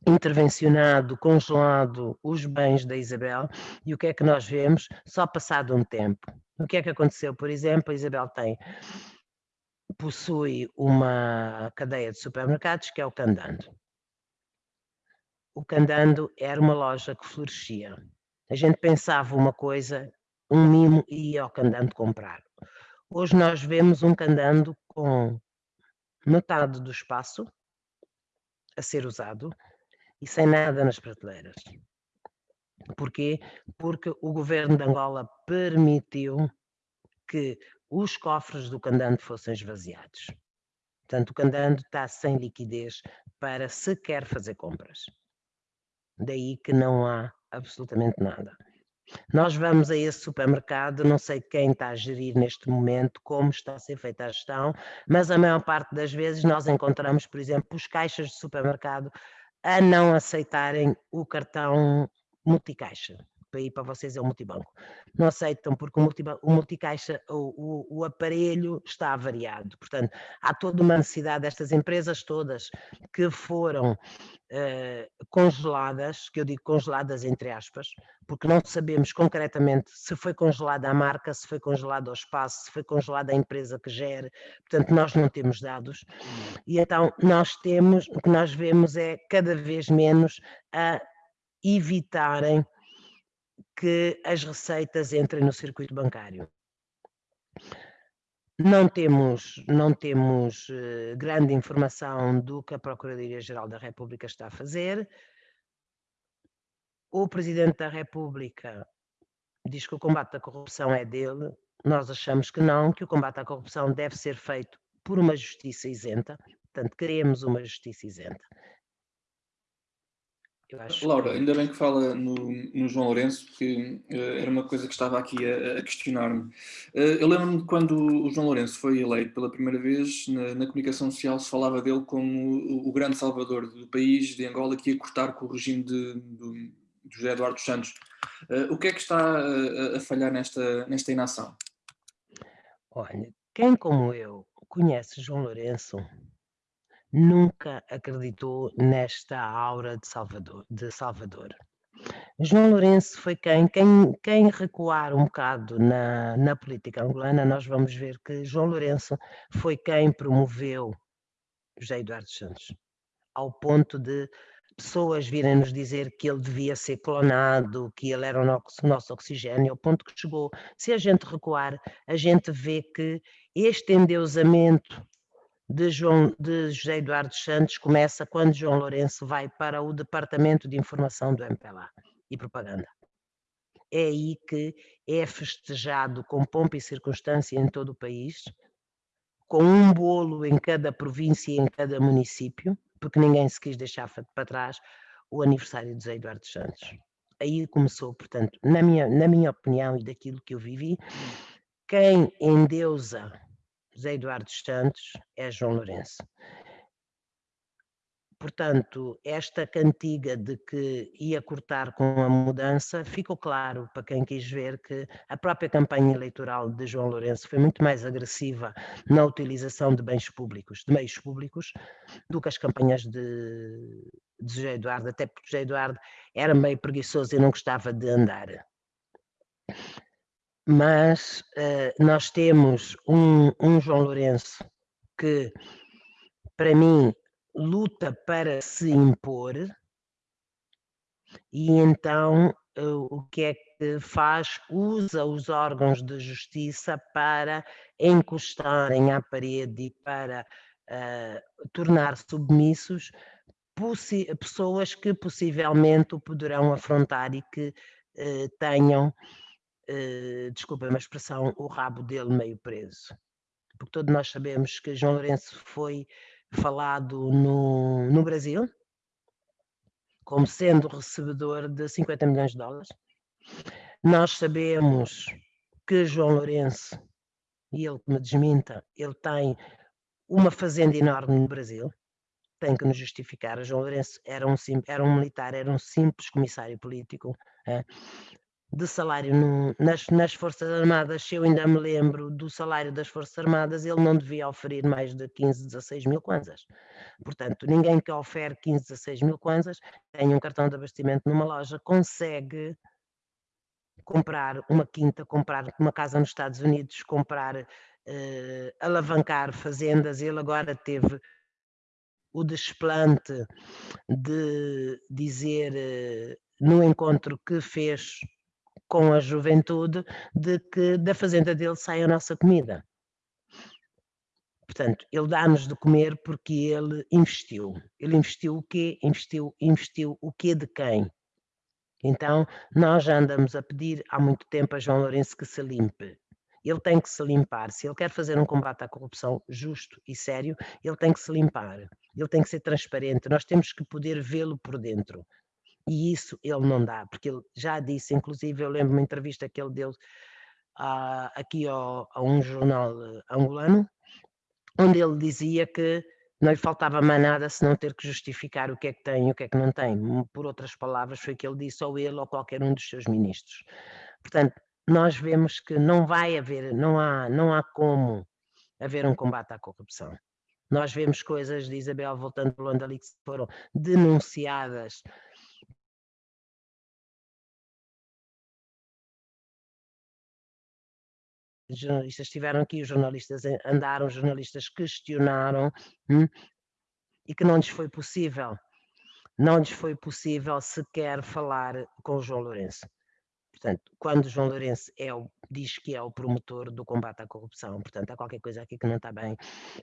intervencionado, congelado os bens da Isabel e o que é que nós vemos só passado um tempo. O que é que aconteceu? Por exemplo, a Isabel tem possui uma cadeia de supermercados que é o Candando. O Candando era uma loja que florescia. A gente pensava uma coisa, um mimo e ia ao Candando comprar. Hoje nós vemos um Candando com metade do espaço a ser usado e sem nada nas prateleiras. Porquê? Porque o governo de Angola permitiu que os cofres do Candando fossem esvaziados. Portanto, o Candando está sem liquidez para sequer fazer compras. Daí que não há absolutamente nada. Nós vamos a esse supermercado, não sei quem está a gerir neste momento, como está a ser feita a gestão, mas a maior parte das vezes nós encontramos, por exemplo, os caixas de supermercado a não aceitarem o cartão multicaixa para ir para vocês é o multibanco. Não aceitam porque o, o multicaixa, o, o, o, aparelho está avariado. Portanto, há toda uma necessidade destas empresas todas que foram uh, congeladas, que eu digo congeladas entre aspas, porque não sabemos concretamente se foi congelada a marca, se foi congelado o espaço, se foi congelada a empresa que gere, portanto nós não temos dados. E então nós temos, o que nós vemos é cada vez menos a evitarem que as receitas entrem no circuito bancário. Não temos, não temos uh, grande informação do que a Procuradoria-Geral da República está a fazer. O Presidente da República diz que o combate à corrupção é dele. Nós achamos que não, que o combate à corrupção deve ser feito por uma justiça isenta. Portanto, queremos uma justiça isenta. Laura, ainda bem que fala no, no João Lourenço, porque uh, era uma coisa que estava aqui a, a questionar-me. Uh, eu lembro-me quando o João Lourenço foi eleito pela primeira vez, na, na comunicação social se falava dele como o, o, grande salvador do país, de Angola, que ia cortar com o regime de, de, de José Eduardo Santos. Uh, o que é que está a, a falhar nesta, nesta inação? Olha, quem como eu conhece João Lourenço nunca acreditou nesta aura de Salvador. De Salvador. João Lourenço foi quem, quem, quem recuar um bocado na, na política angolana, nós vamos ver que João Lourenço foi quem promoveu José Eduardo Santos, ao ponto de pessoas virem nos dizer que ele devia ser clonado, que ele era o nosso, nosso oxigênio, ao ponto que chegou. Se a gente recuar, a gente vê que este endeusamento de, João, de José Eduardo Santos começa quando João Lourenço vai para o Departamento de Informação do MPLA e Propaganda. É aí que é festejado com pompa e circunstância em todo o país, com um bolo em cada província e em cada município, porque ninguém se quis deixar para trás o aniversário de José Eduardo Santos. Aí começou, portanto, na minha, na minha opinião e daquilo que eu vivi, quem endeusa José Eduardo Santos é João Lourenço. Portanto, esta cantiga de que ia cortar com a mudança, ficou claro para quem quis ver que a própria campanha eleitoral de João Lourenço foi muito mais agressiva na utilização de bens públicos, de meios públicos, do que as campanhas de, de José Eduardo, até porque José Eduardo era meio preguiçoso e não gostava de andar mas uh, nós temos um, um, João Lourenço que, para mim, luta para se impor, e então uh, o que é que faz? Usa os órgãos de justiça para encostarem à parede e para uh, tornar submissos pessoas que possivelmente o poderão afrontar e que tenham uh, desculpem a expressão, o rabo dele meio preso. Porque todos nós sabemos que João Lourenço foi falado no, no Brasil como sendo recebedor de 50 milhões de dólares. Nós sabemos que João Lourenço, e ele que me desminta, ele tem uma fazenda enorme no Brasil, tem que nos justificar. João Lourenço era um, era um militar, era um simples comissário político. É? De salário no, nas, nas Forças Armadas, se eu ainda me lembro do salário das Forças Armadas, ele não devia oferir mais de 15, 16 mil kwanzas. Portanto, ninguém que ofere 15, 16 mil kwanzas, tem um cartão de abastecimento numa loja, consegue comprar uma quinta, comprar uma casa nos Estados Unidos, comprar, uh, alavancar fazendas. Ele agora teve o desplante de dizer uh, no encontro que fez com a juventude de que da fazenda dele sai a nossa comida. Portanto, ele dá-nos de comer porque ele investiu. Ele investiu o quê? Investiu, investiu o quê de quem? Então, nós já andamos a pedir há muito tempo a João Lourenço que se limpe. Ele tem que se limpar. Se ele quer fazer um combate à corrupção justo e sério, ele tem que se limpar. Ele tem que ser transparente. Nós temos que poder vê-lo por dentro. E isso ele não dá, porque ele já disse, inclusive eu lembro uma entrevista que ele deu uh, aqui ao, a um jornal uh, angolano, onde ele dizia que não lhe faltava mais nada se não ter que justificar o que é que tem e o que é que não tem. Por outras palavras, foi o que ele disse, ou ele ou qualquer um dos seus ministros. Portanto, nós vemos que não vai haver, não há, não há como haver um combate à corrupção. Nós vemos coisas de Isabel voltando de Luanda ali que foram denunciadas jornalistas estiveram aqui, os jornalistas andaram, os jornalistas questionaram hum, e que não lhes foi possível, não lhes foi possível sequer falar com o João Lourenço. Portanto, quando o João Lourenço é o, diz que é o promotor do combate à corrupção, portanto, há qualquer coisa aqui que não está bem.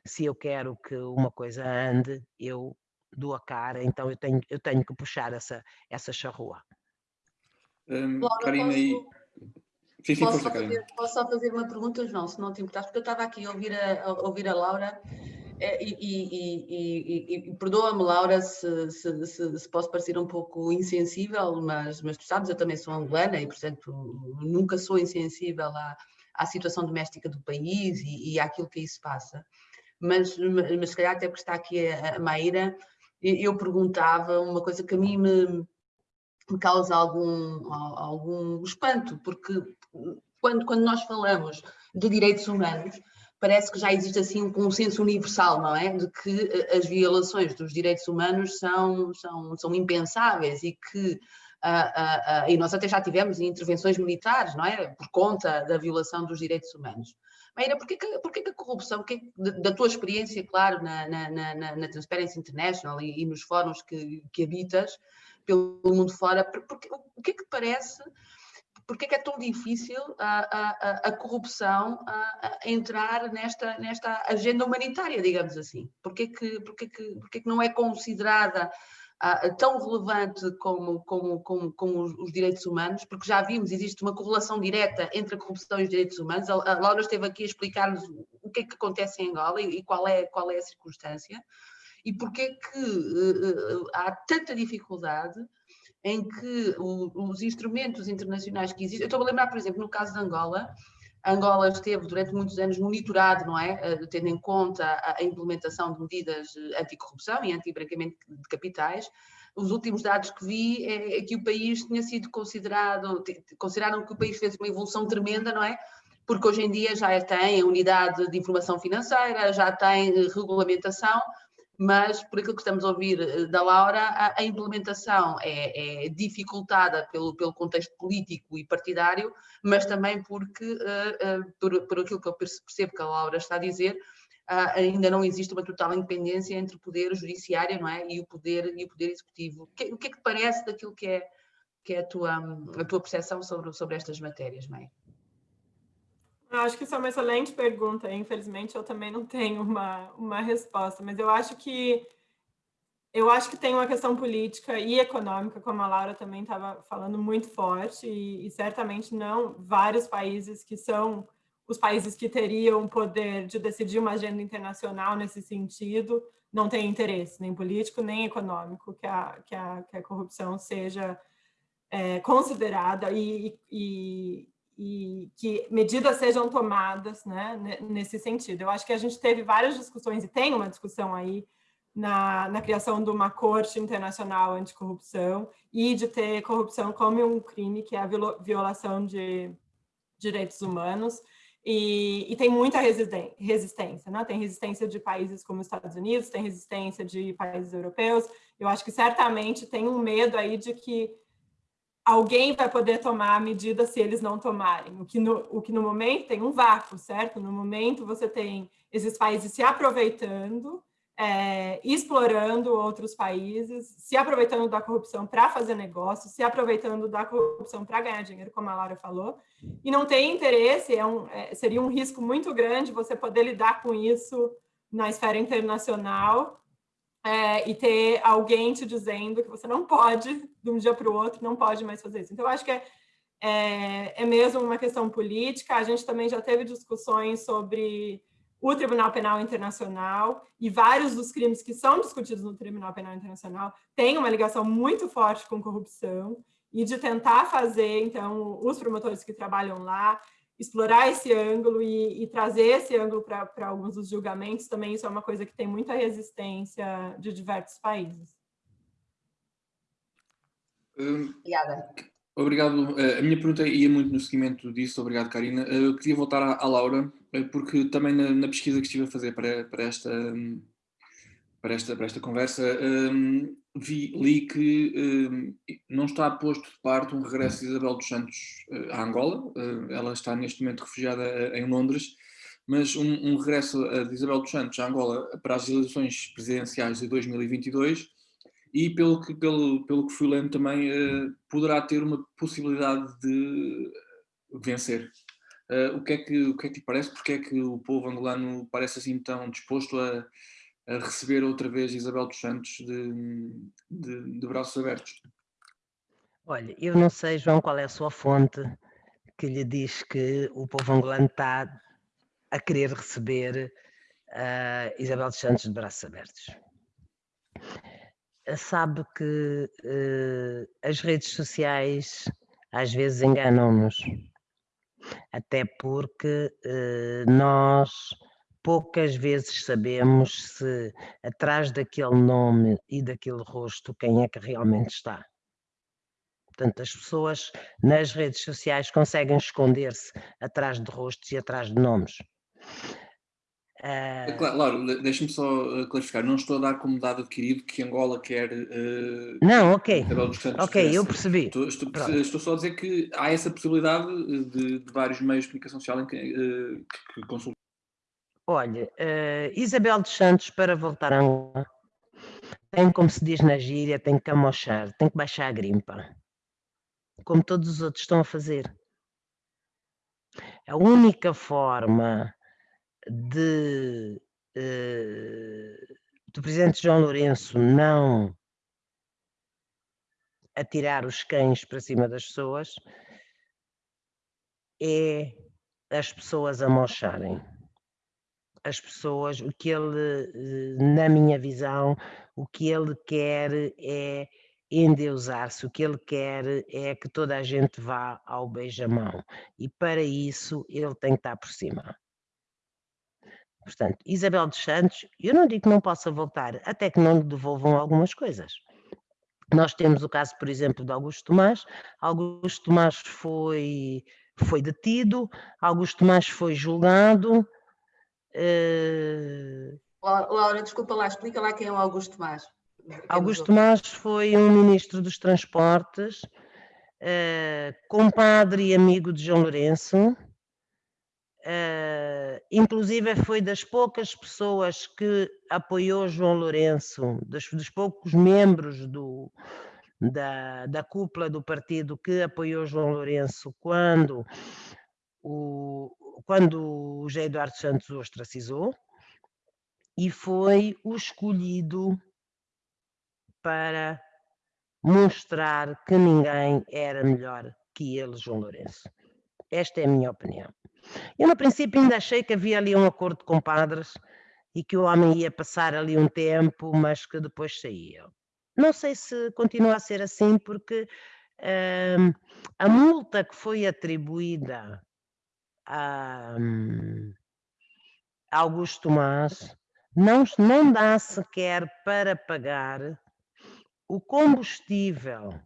Se eu quero que uma coisa ande, eu dou a cara, então eu tenho, eu tenho que puxar essa, essa charrua. Um, Karina, e Sim, sim, posso, só fazer, posso só fazer uma pergunta, João, se não te importares, porque eu estava aqui a ouvir a, a ouvir a Laura eh, e, e, e, e perdoa-me, Laura, se, se, se, se, posso parecer um pouco insensível, mas, mas tu sabes, eu também sou angolana e, portanto, nunca sou insensível à, à situação doméstica do país e, e àquilo que aí se passa. Mas, mas se calhar até porque está aqui a, a Maíra, eu perguntava uma coisa que a mim me, me causa algum, algum espanto, porque quando, quando nós falamos de direitos humanos, parece que já existe assim um consenso universal, não é? De que eh, as violações dos direitos humanos são, são, são impensáveis e que Uh, uh, uh, e nós até já tivemos intervenções militares, não é? Por conta da violação dos direitos humanos. Maíra, porquê que, porquê que a corrupção, que, da tua experiência, claro, na, na, na, na Transparency International e, e, nos fóruns que, que habitas, pelo mundo fora, porque, o que é que te parece, porque é que é tão difícil a, a, a corrupção a, a, entrar nesta, nesta agenda humanitária, digamos assim? Porquê que, porquê que, porquê que não é considerada tão relevante como, como, como, como os, os, direitos humanos, porque já vimos, existe uma correlação direta entre a corrupção e os direitos humanos. A, a Laura esteve aqui a explicar-nos o que é que acontece em Angola e, e qual, é, qual é a circunstância e porque é que uh, há tanta dificuldade em que o, os instrumentos internacionais que existem, eu estou a lembrar, por exemplo, no caso de Angola, Angola esteve durante muitos anos monitorado, não é? Uh, tendo em conta a, implementação de medidas anticorrupção e anti-branqueamento de capitais, os últimos dados que vi é, é, que o país tinha sido considerado, consideraram que o país fez uma evolução tremenda, não é? Porque hoje em dia já tem a unidade de informação financeira, já tem regulamentação, mas por aquilo que estamos a ouvir eh, da Laura, a, a implementação é, é, dificultada pelo, pelo contexto político e partidário, mas também porque, uh, uh, por, por aquilo que eu percebo que a Laura está a dizer, uh, ainda não existe uma total independência entre o poder judiciário não é? e, o poder, e o poder executivo. O que, o que é que parece daquilo que é, que é a, tua, a tua percepção sobre, sobre estas matérias, Maia? Eu acho que isso é uma excelente pergunta. Infelizmente, eu também não tenho uma, uma resposta, mas eu acho que eu acho que tem uma questão política e econômica, como a Laura também estava falando, muito forte, e, e, certamente não vários países que são os países que teriam o poder de decidir uma agenda internacional nesse sentido, não têm interesse, nem político, nem econômico, que a, que a, que a corrupção seja é, considerada e, e, e que medidas sejam tomadas né, nesse sentido. Eu acho que a gente teve várias discussões, e tem uma discussão aí na, na criação de uma corte internacional anticorrupção e de ter corrupção como um crime, que é a violação de direitos humanos, e, e, tem muita resistência, né? tem resistência de países como os Estados Unidos, tem resistência de países europeus, eu acho que certamente tem um medo aí de que alguém vai poder tomar a medida se eles não tomarem, o que, no, o que no momento tem um vácuo, certo? No momento você tem esses países se aproveitando é, explorando outros países, se aproveitando da corrupção para fazer negócio, se aproveitando da corrupção para ganhar dinheiro, como a Laura falou, e não tem interesse, é um, é, seria um risco muito grande você poder lidar com isso na esfera internacional é, e ter alguém te dizendo que você não pode, de um dia para o outro, não pode mais fazer isso. Então, eu acho que é, é, é mesmo uma questão política, a gente também já teve discussões sobre o Tribunal Penal Internacional e vários dos crimes que são discutidos no Tribunal Penal Internacional têm uma ligação muito forte com corrupção e de tentar fazer, então, os promotores que trabalham lá, explorar esse ângulo e, e trazer esse ângulo para alguns dos julgamentos, também isso é uma coisa que tem muita resistência de diversos países. Obrigada. Obrigado. Eh, a minha pergunta ia muito no seguimento disso. Obrigado, Karina. Eh, eu queria voltar à, à Laura, eh, porque também na, na, pesquisa que estive a fazer para, para, esta, para, esta, para esta conversa, um, vi, li que um, não está posto de parte um regresso de Isabel dos Santos à Angola. ela está neste momento refugiada em Londres, mas um, um regresso de Isabel dos Santos à Angola para as eleições presidenciais de 2022 e pelo que, pelo, pelo que fui lendo também poderá ter uma possibilidade de vencer. O, que é que, o que é que lhe parece? Porque é que o povo angolano parece assim tão disposto a, a receber outra vez Isabel dos Santos de, de, de, braços abertos? Olha, eu não sei, João, qual é a sua fonte que lhe diz que o povo angolano está a querer receber uh, Isabel dos Santos de braços abertos sabe que uh, as redes sociais às vezes enganam-nos, até porque uh, nós poucas vezes sabemos se atrás daquele nome e daquele rosto quem é que realmente está. Portanto, as pessoas nas redes sociais conseguem esconder-se atrás de rostos e atrás de nomes. Uh... Claro, deixa-me só eh, clarificar, não estou a dar como dado adquirido que Angola quer. Uh, não, ok. Ok, eu percebi. Estou, estou, estou, só a dizer que há essa possibilidade de, de vários meios de comunicação social em que, uh, que consultam. Olha, uh, Isabel dos Santos, para voltar a Angola, tem, como se diz na gíria, tem que amochar, tem que baixar a grimpa. Como todos os outros estão a fazer. A única forma de, uh, do presidente João Lourenço não atirar os cães para cima das pessoas é as pessoas amocharem. As pessoas, o que ele, eh, na minha visão, o que ele quer é endeusar-se, o que ele quer é que toda a gente vá ao beijamão. E para isso ele tem que estar por cima. Portanto, Isabel dos Santos, eu não digo que não possa voltar, até que não lhe devolvam algumas coisas. Nós temos o caso, por exemplo, de Augusto Tomás. Augusto Tomás foi, foi detido, Augusto Tomás foi julgado. Uh... Laura, desculpa lá, explica lá quem é o Augusto Tomás. Augusto Tomás foi um ministro dos transportes, uh, compadre e amigo de João Lourenço, Uh, inclusive foi das poucas pessoas que apoiou João Lourenço, dos, dos poucos membros do, da, da cúpula do partido que apoiou João Lourenço quando o, quando o José Eduardo Santos o ostracizou e foi o escolhido para mostrar que ninguém era melhor que ele, João Lourenço. Esta é a minha opinião. Eu, no princípio, ainda achei que havia ali um acordo com padres e que o homem ia passar ali um tempo, mas que depois saía. Não sei se continua a ser assim, porque hum, a multa que foi atribuída a, hum, a Augusto Tomás não, não dá sequer para pagar o combustível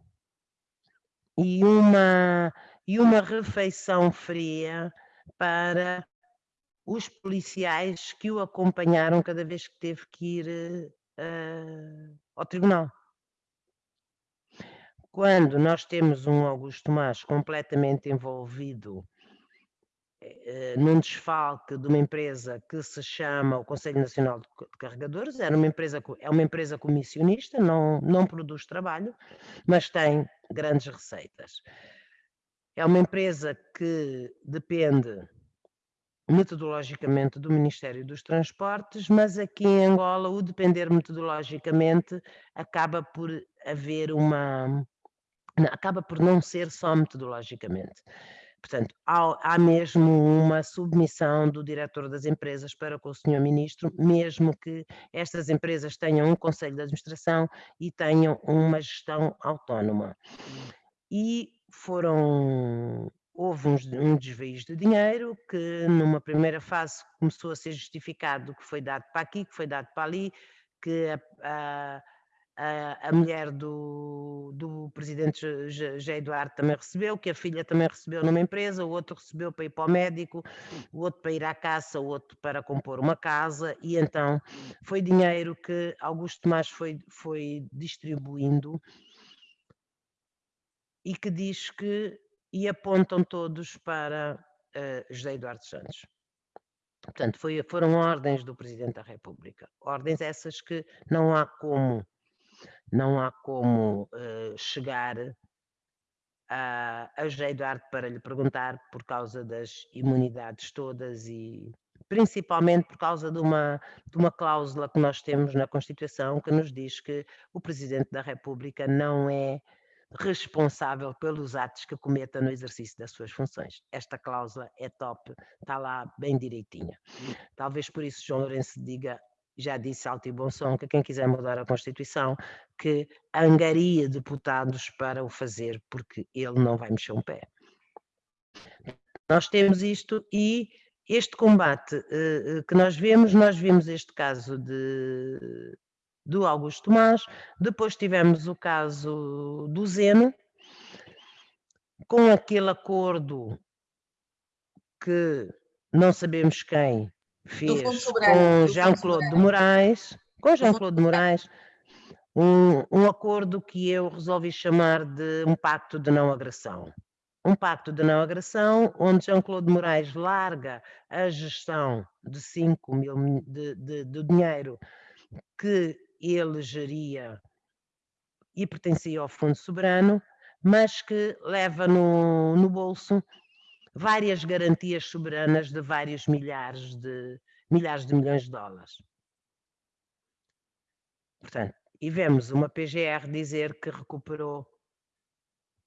e uma, e uma refeição fria para os policiais que o acompanharam cada vez que teve que ir uh, ao tribunal. Quando nós temos um Augusto Tomás completamente envolvido num desfalque de uma empresa que se chama o Conselho Nacional de Carregadores, era uma empresa, é uma empresa comissionista, não, não produz trabalho, mas tem grandes receitas. É uma empresa que depende metodologicamente do Ministério dos Transportes, mas aqui em Angola o depender metodologicamente acaba por haver uma acaba por não ser só metodologicamente. Portanto, há, há, mesmo uma submissão do diretor das empresas para com o senhor ministro, mesmo que estas empresas tenham um conselho de administração e tenham uma gestão autónoma. E foram houve um, desvio de dinheiro que numa primeira fase começou a ser justificado que foi dado para aqui, que foi dado para ali, que a, a, a mulher do, do presidente José Eduardo também recebeu, que a filha também recebeu numa empresa, o outro recebeu para ir para o médico, o outro para ir à caça, o outro para compor uma casa, e então foi dinheiro que Augusto Tomás foi, foi distribuindo e que diz que e apontam todos para uh, José Eduardo Santos. Portanto, foi, foram ordens do Presidente da República. Ordens essas que não há como, não há como uh, chegar a, a José Eduardo para lhe perguntar por causa das imunidades todas e principalmente por causa de uma, de uma cláusula que nós temos na Constituição que nos diz que o Presidente da República não é responsável pelos atos que cometa no exercício das suas funções. Esta cláusula é top, está lá bem direitinha. Talvez por isso João Lourenço diga, já disse alto e bom som, que quem quiser mudar a Constituição, que angaria deputados para o fazer, porque ele não vai mexer um pé. Nós temos isto e este combate uh, que nós vemos, nós vimos este caso de do Augusto Tomás, depois tivemos o caso do Zeno, com aquele acordo que não sabemos quem fez com Jean-Claude de Moraes, com Jean-Claude de Moraes, um, um acordo que eu resolvi chamar de um pacto de não agressão. Um pacto de não agressão, onde Jean-Claude Moraes larga a gestão de 5 mil de, de, de dinheiro que ele geria e pertencia ao Fundo Soberano, mas que leva no, no bolso várias garantias soberanas de vários milhares de, milhares de milhões de dólares. Portanto, e vemos uma PGR dizer que recuperou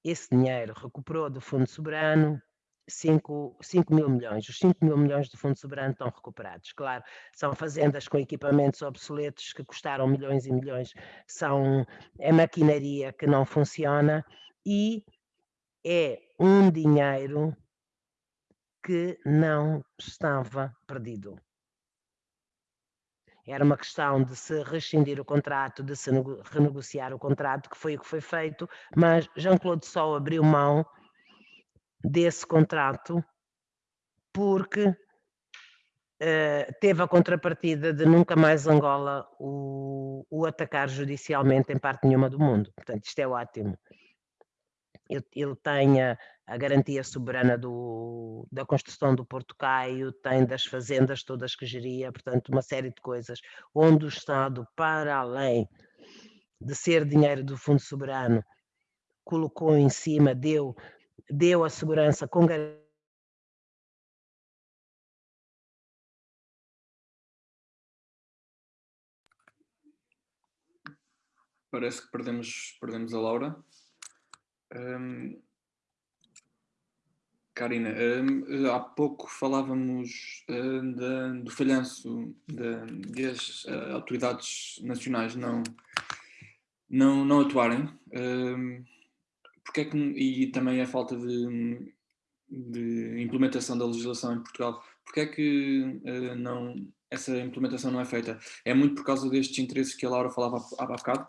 esse dinheiro, recuperou do Fundo Soberano 5, 5 mil milhões. Os 5 mil milhões do Fundo Soberano estão recuperados. Claro, são fazendas com equipamentos obsoletos que custaram milhões e milhões, são é maquinaria que não funciona e é um dinheiro que não estava perdido. Era uma questão de se rescindir o contrato, de se renegociar o contrato, que foi o que foi feito, mas Jean-Claude só abriu mão desse contrato, porque uh, teve a contrapartida de nunca mais Angola o, o, atacar judicialmente em parte nenhuma do mundo. Portanto, isto é ótimo. Ele, ele tem a, garantia soberana do, da construção do Porto Caio, tem das fazendas todas que geria, portanto, uma série de coisas, onde o Estado, para além de ser dinheiro do Fundo Soberano, colocou em cima, deu deu a segurança com Parece que perdemos, perdemos a Laura. Um, Karina, um, há pouco falávamos um, da, do falhanço das uh, autoridades nacionais não, não, não atuarem. Um, porque é que, e também a falta de, de, implementação da legislação em Portugal, porque é que uh, não, essa implementação não é feita. É muito por causa destes interesses que a Laura falava há bocado?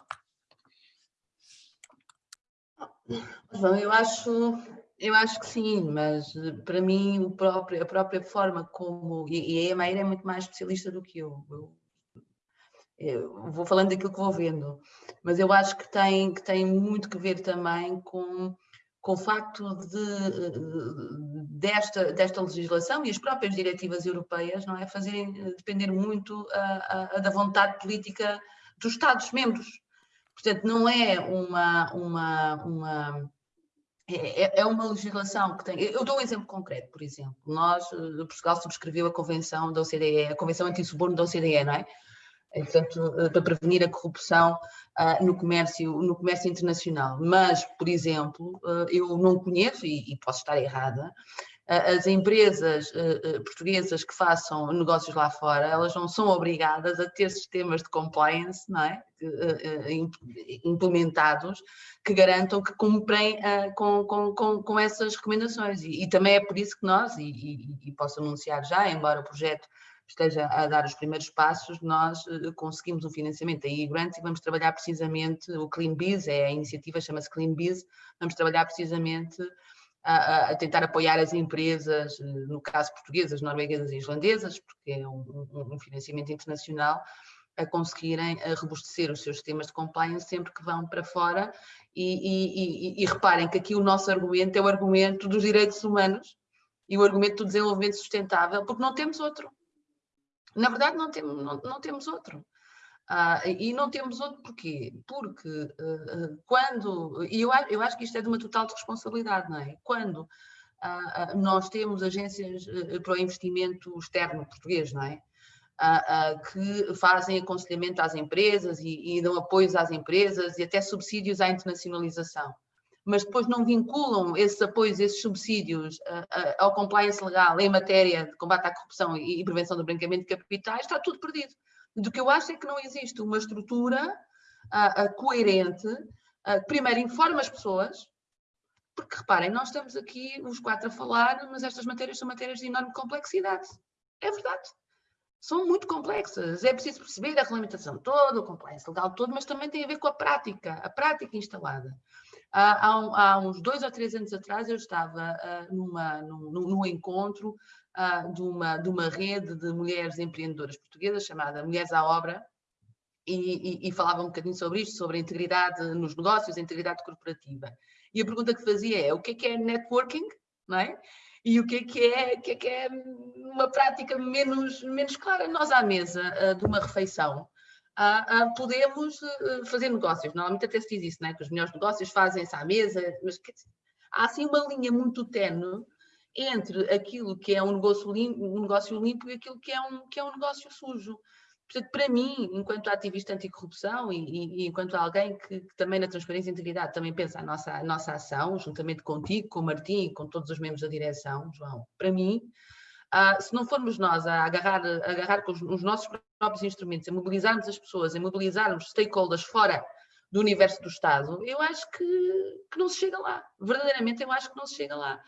Bom, eu acho, eu acho que sim, mas eh, para mim o próprio, a própria forma como. E, e a Emaíra é muito mais especialista do que eu. eu. eu. vou falando daquilo que vou vendo, mas eu acho que tem, que tem muito que ver também com, com o facto de, desta, desta legislação e as próprias diretivas europeias não é, fazerem depender muito a, a, da vontade política dos Estados-membros. Portanto, não é uma, uma, uma é, é, é, uma legislação que tem. Eu dou um exemplo concreto, por exemplo. Nós, eh, Portugal subscreveu a convenção da OCDE, a convenção anti-suborno da OCDE, não é? Portanto, eh, para prevenir a corrupção uh, no, comércio, no comércio internacional. Mas, por exemplo, uh, eu não conheço, e, e posso estar errada, as empresas portuguesas que façam negócios lá fora, elas não são obrigadas a ter sistemas de compliance não é? implementados que garantam que cumprem com, com, com, com essas recomendações. E, e, também é por isso que nós, e, e, e posso anunciar já, embora o projeto esteja a dar os primeiros passos, nós conseguimos um financiamento da e-grants e vamos trabalhar precisamente, o Clean Biz, é a iniciativa, chama-se Clean Biz, vamos trabalhar precisamente a, a, tentar apoiar as empresas, no caso portuguesas, norueguesas e islandesas, porque é um, um, financiamento internacional, a conseguirem a robustecer os seus sistemas de compliance sempre que vão para fora e, e, e, e, reparem que aqui o nosso argumento é o argumento dos direitos humanos e o argumento do desenvolvimento sustentável, porque não temos outro. Na verdade, não, tem, não, não temos outro. Ah, e não temos outro porquê? Porque uh, quando, e eu, eu acho que isto é de uma total responsabilidade, não é? Quando uh, nós temos agências para o investimento externo português, não é? que fazem aconselhamento às empresas e, e dão apoios às empresas e até subsídios à internacionalização mas depois não vinculam esses apoios, esses subsídios ao compliance legal em matéria de combate à corrupção e, prevenção do branqueamento de capitais, está tudo perdido. Do que eu acho é que não existe uma estrutura uh, uh, coerente uh, que primeiro informa as pessoas, porque reparem, nós estamos aqui os quatro a falar, mas estas matérias são matérias de enorme complexidade. É verdade. São muito complexas. É preciso perceber a regulamentação toda, o compliance legal todo, mas também tem a ver com a prática, a prática instalada. Há, há, uns dois ou três anos atrás eu estava uh, numa, num, num, encontro uh, de, uma, de uma rede de mulheres empreendedoras portuguesas chamada Mulheres à Obra, e, e, e, falava um bocadinho sobre isto, sobre a integridade nos negócios, a integridade corporativa. E a pergunta que fazia é, o que é que é networking, não é? E o que é que é, que é, que é uma prática menos, menos clara? Nós à mesa uh, de uma refeição uh, uh, podemos fazer negócios. Normalmente até se diz isso, não é? que os melhores negócios fazem-se à mesa, mas dizer, há assim uma linha muito tenue entre aquilo que é um negócio limpo, um negócio limpo e aquilo que é um, que é um negócio sujo. Portanto, para mim, enquanto ativista anticorrupção e, e, e enquanto alguém que, que, também na transparência e integridade também pensa a nossa, a nossa ação, juntamente contigo, com o Martim e com todos os membros da direção, João, para mim, uh, se não formos nós a agarrar, a agarrar com os, os, nossos próprios instrumentos, a mobilizarmos as pessoas, a mobilizarmos stakeholders fora do universo do Estado, eu acho que, que não se chega lá. Verdadeiramente, eu acho que não se chega lá.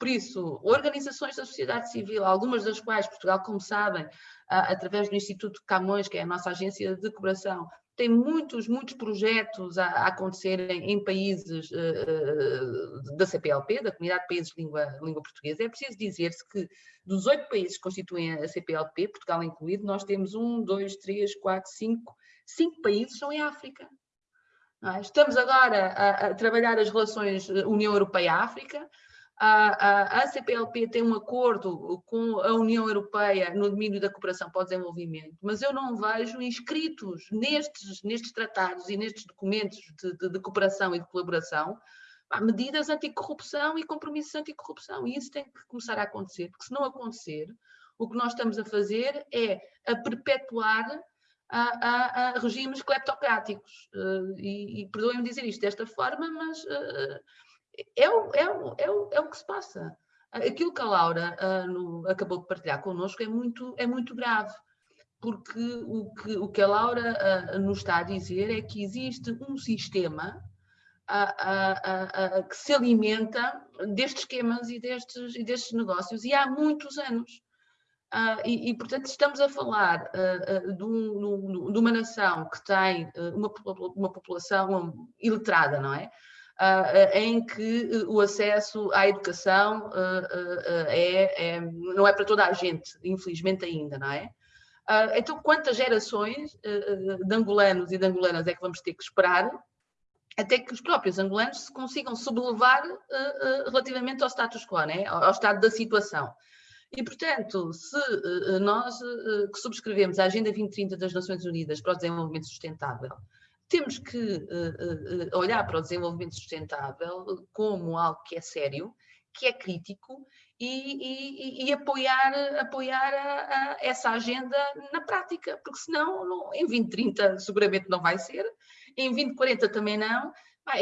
Por isso, organizações da sociedade civil, algumas das quais Portugal, como sabem, através do Instituto Camões, que é a nossa agência de cooperação, tem muitos, muitos projetos a, acontecerem em países uh, da CPLP, da Comunidade de Países de Língua, Língua Portuguesa. É preciso dizer-se que dos oito países que constituem a CPLP, Portugal incluído, nós temos um, dois, três, quatro, cinco, cinco países são em África. É? Estamos agora a, a, trabalhar as relações União Europeia-África, a, a, CPLP tem um acordo com a União Europeia no domínio da cooperação para o desenvolvimento, mas eu não vejo inscritos nestes, nestes tratados e nestes documentos de, de, de cooperação e de colaboração medidas anticorrupção e compromissos anticorrupção. E isso tem que começar a acontecer, porque se não acontecer, o que nós estamos a fazer é a perpetuar a, a, a regimes cleptocráticos. Uh, e, e perdoem-me dizer isto desta forma, mas uh, é o, é, é, é o que se passa. Aquilo que a Laura uh, no, acabou de partilhar connosco é muito, é muito grave, porque o que, o que a Laura uh, nos está a dizer é que existe um sistema uh, que se alimenta destes esquemas e destes, e destes negócios, e há muitos anos. E, e, portanto, estamos a falar de, um, de, uma nação que tem uma, uma população iletrada, não é? Em que o acesso à educação é, é, não é para toda a gente, infelizmente ainda, não é? então, quantas gerações de angolanos e de angolanas é que vamos ter que esperar até que os próprios angolanos se consigam sublevar relativamente ao status quo, né? ao estado da situação? E, portanto, se nós que subscrevemos a Agenda 2030 das Nações Unidas para o Desenvolvimento Sustentável, temos que uh, olhar para o desenvolvimento sustentável como algo que é sério, que é crítico e, e, e apoiar, apoiar a, a essa agenda na prática, porque senão não, em 2030 seguramente não vai ser, em 2040 também não,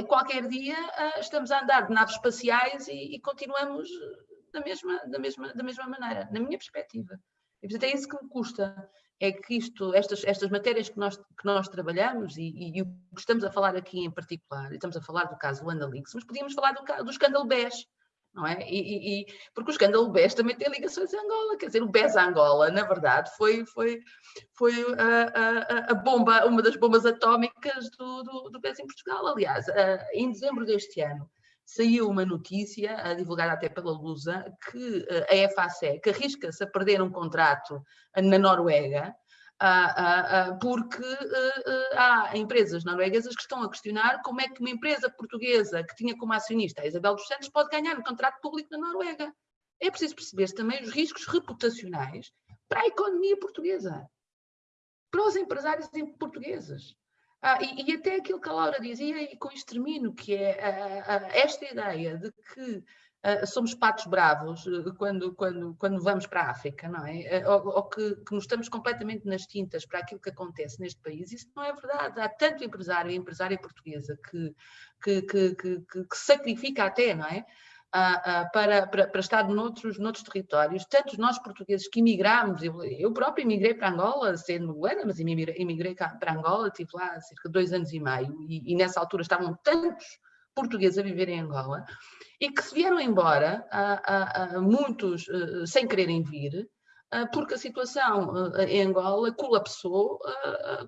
qualquer dia estamos a andar de naves espaciais e, e continuamos da mesma, da mesma, da mesma maneira, na minha perspectiva. E portanto é isso que me custa, é que isto, estas, estas matérias que nós, que nós trabalhamos e, e, o que estamos a falar aqui em particular, estamos a falar do caso do mas podíamos falar do, do escândalo BES, não é? E, e, porque o escândalo BES também tem ligações a Angola, quer dizer, o BES Angola, na verdade, foi, foi, foi a, a, a bomba, uma das bombas atómicas do, do, do BES em Portugal, aliás, em dezembro deste ano saiu uma notícia, divulgada até pela Lusa, que eh, a FASEC arrisca-se a perder um contrato na Noruega, porque eh, eh, há empresas norueguesas que estão a questionar como é que uma empresa portuguesa que tinha como acionista a Isabel dos Santos pode ganhar um contrato público na Noruega. É preciso perceber também os riscos reputacionais para a economia portuguesa, para os empresários portugueses. Ah, e, e, até aquilo que a Laura dizia, e com isto termino, que é ah, ah, esta ideia de que somos patos bravos eh, quando, quando, quando vamos para a África, não é? Eh, ou, ou que, que, nos estamos completamente nas tintas para aquilo que acontece neste país, isso não é verdade. Há tanto empresário e empresária portuguesa que, que, que, que, que sacrifica até, não é? Para, para, para, estar noutros, noutros territórios. Tantos nós portugueses que emigramos, eu, eu próprio emigrei para Angola, sendo angolana, mas emigrei, para Angola, estive lá cerca de dois anos e meio, e, e nessa altura estavam tantos portugueses a viver em Angola, e que se vieram embora, muitos sem quererem vir, porque a situação em Angola colapsou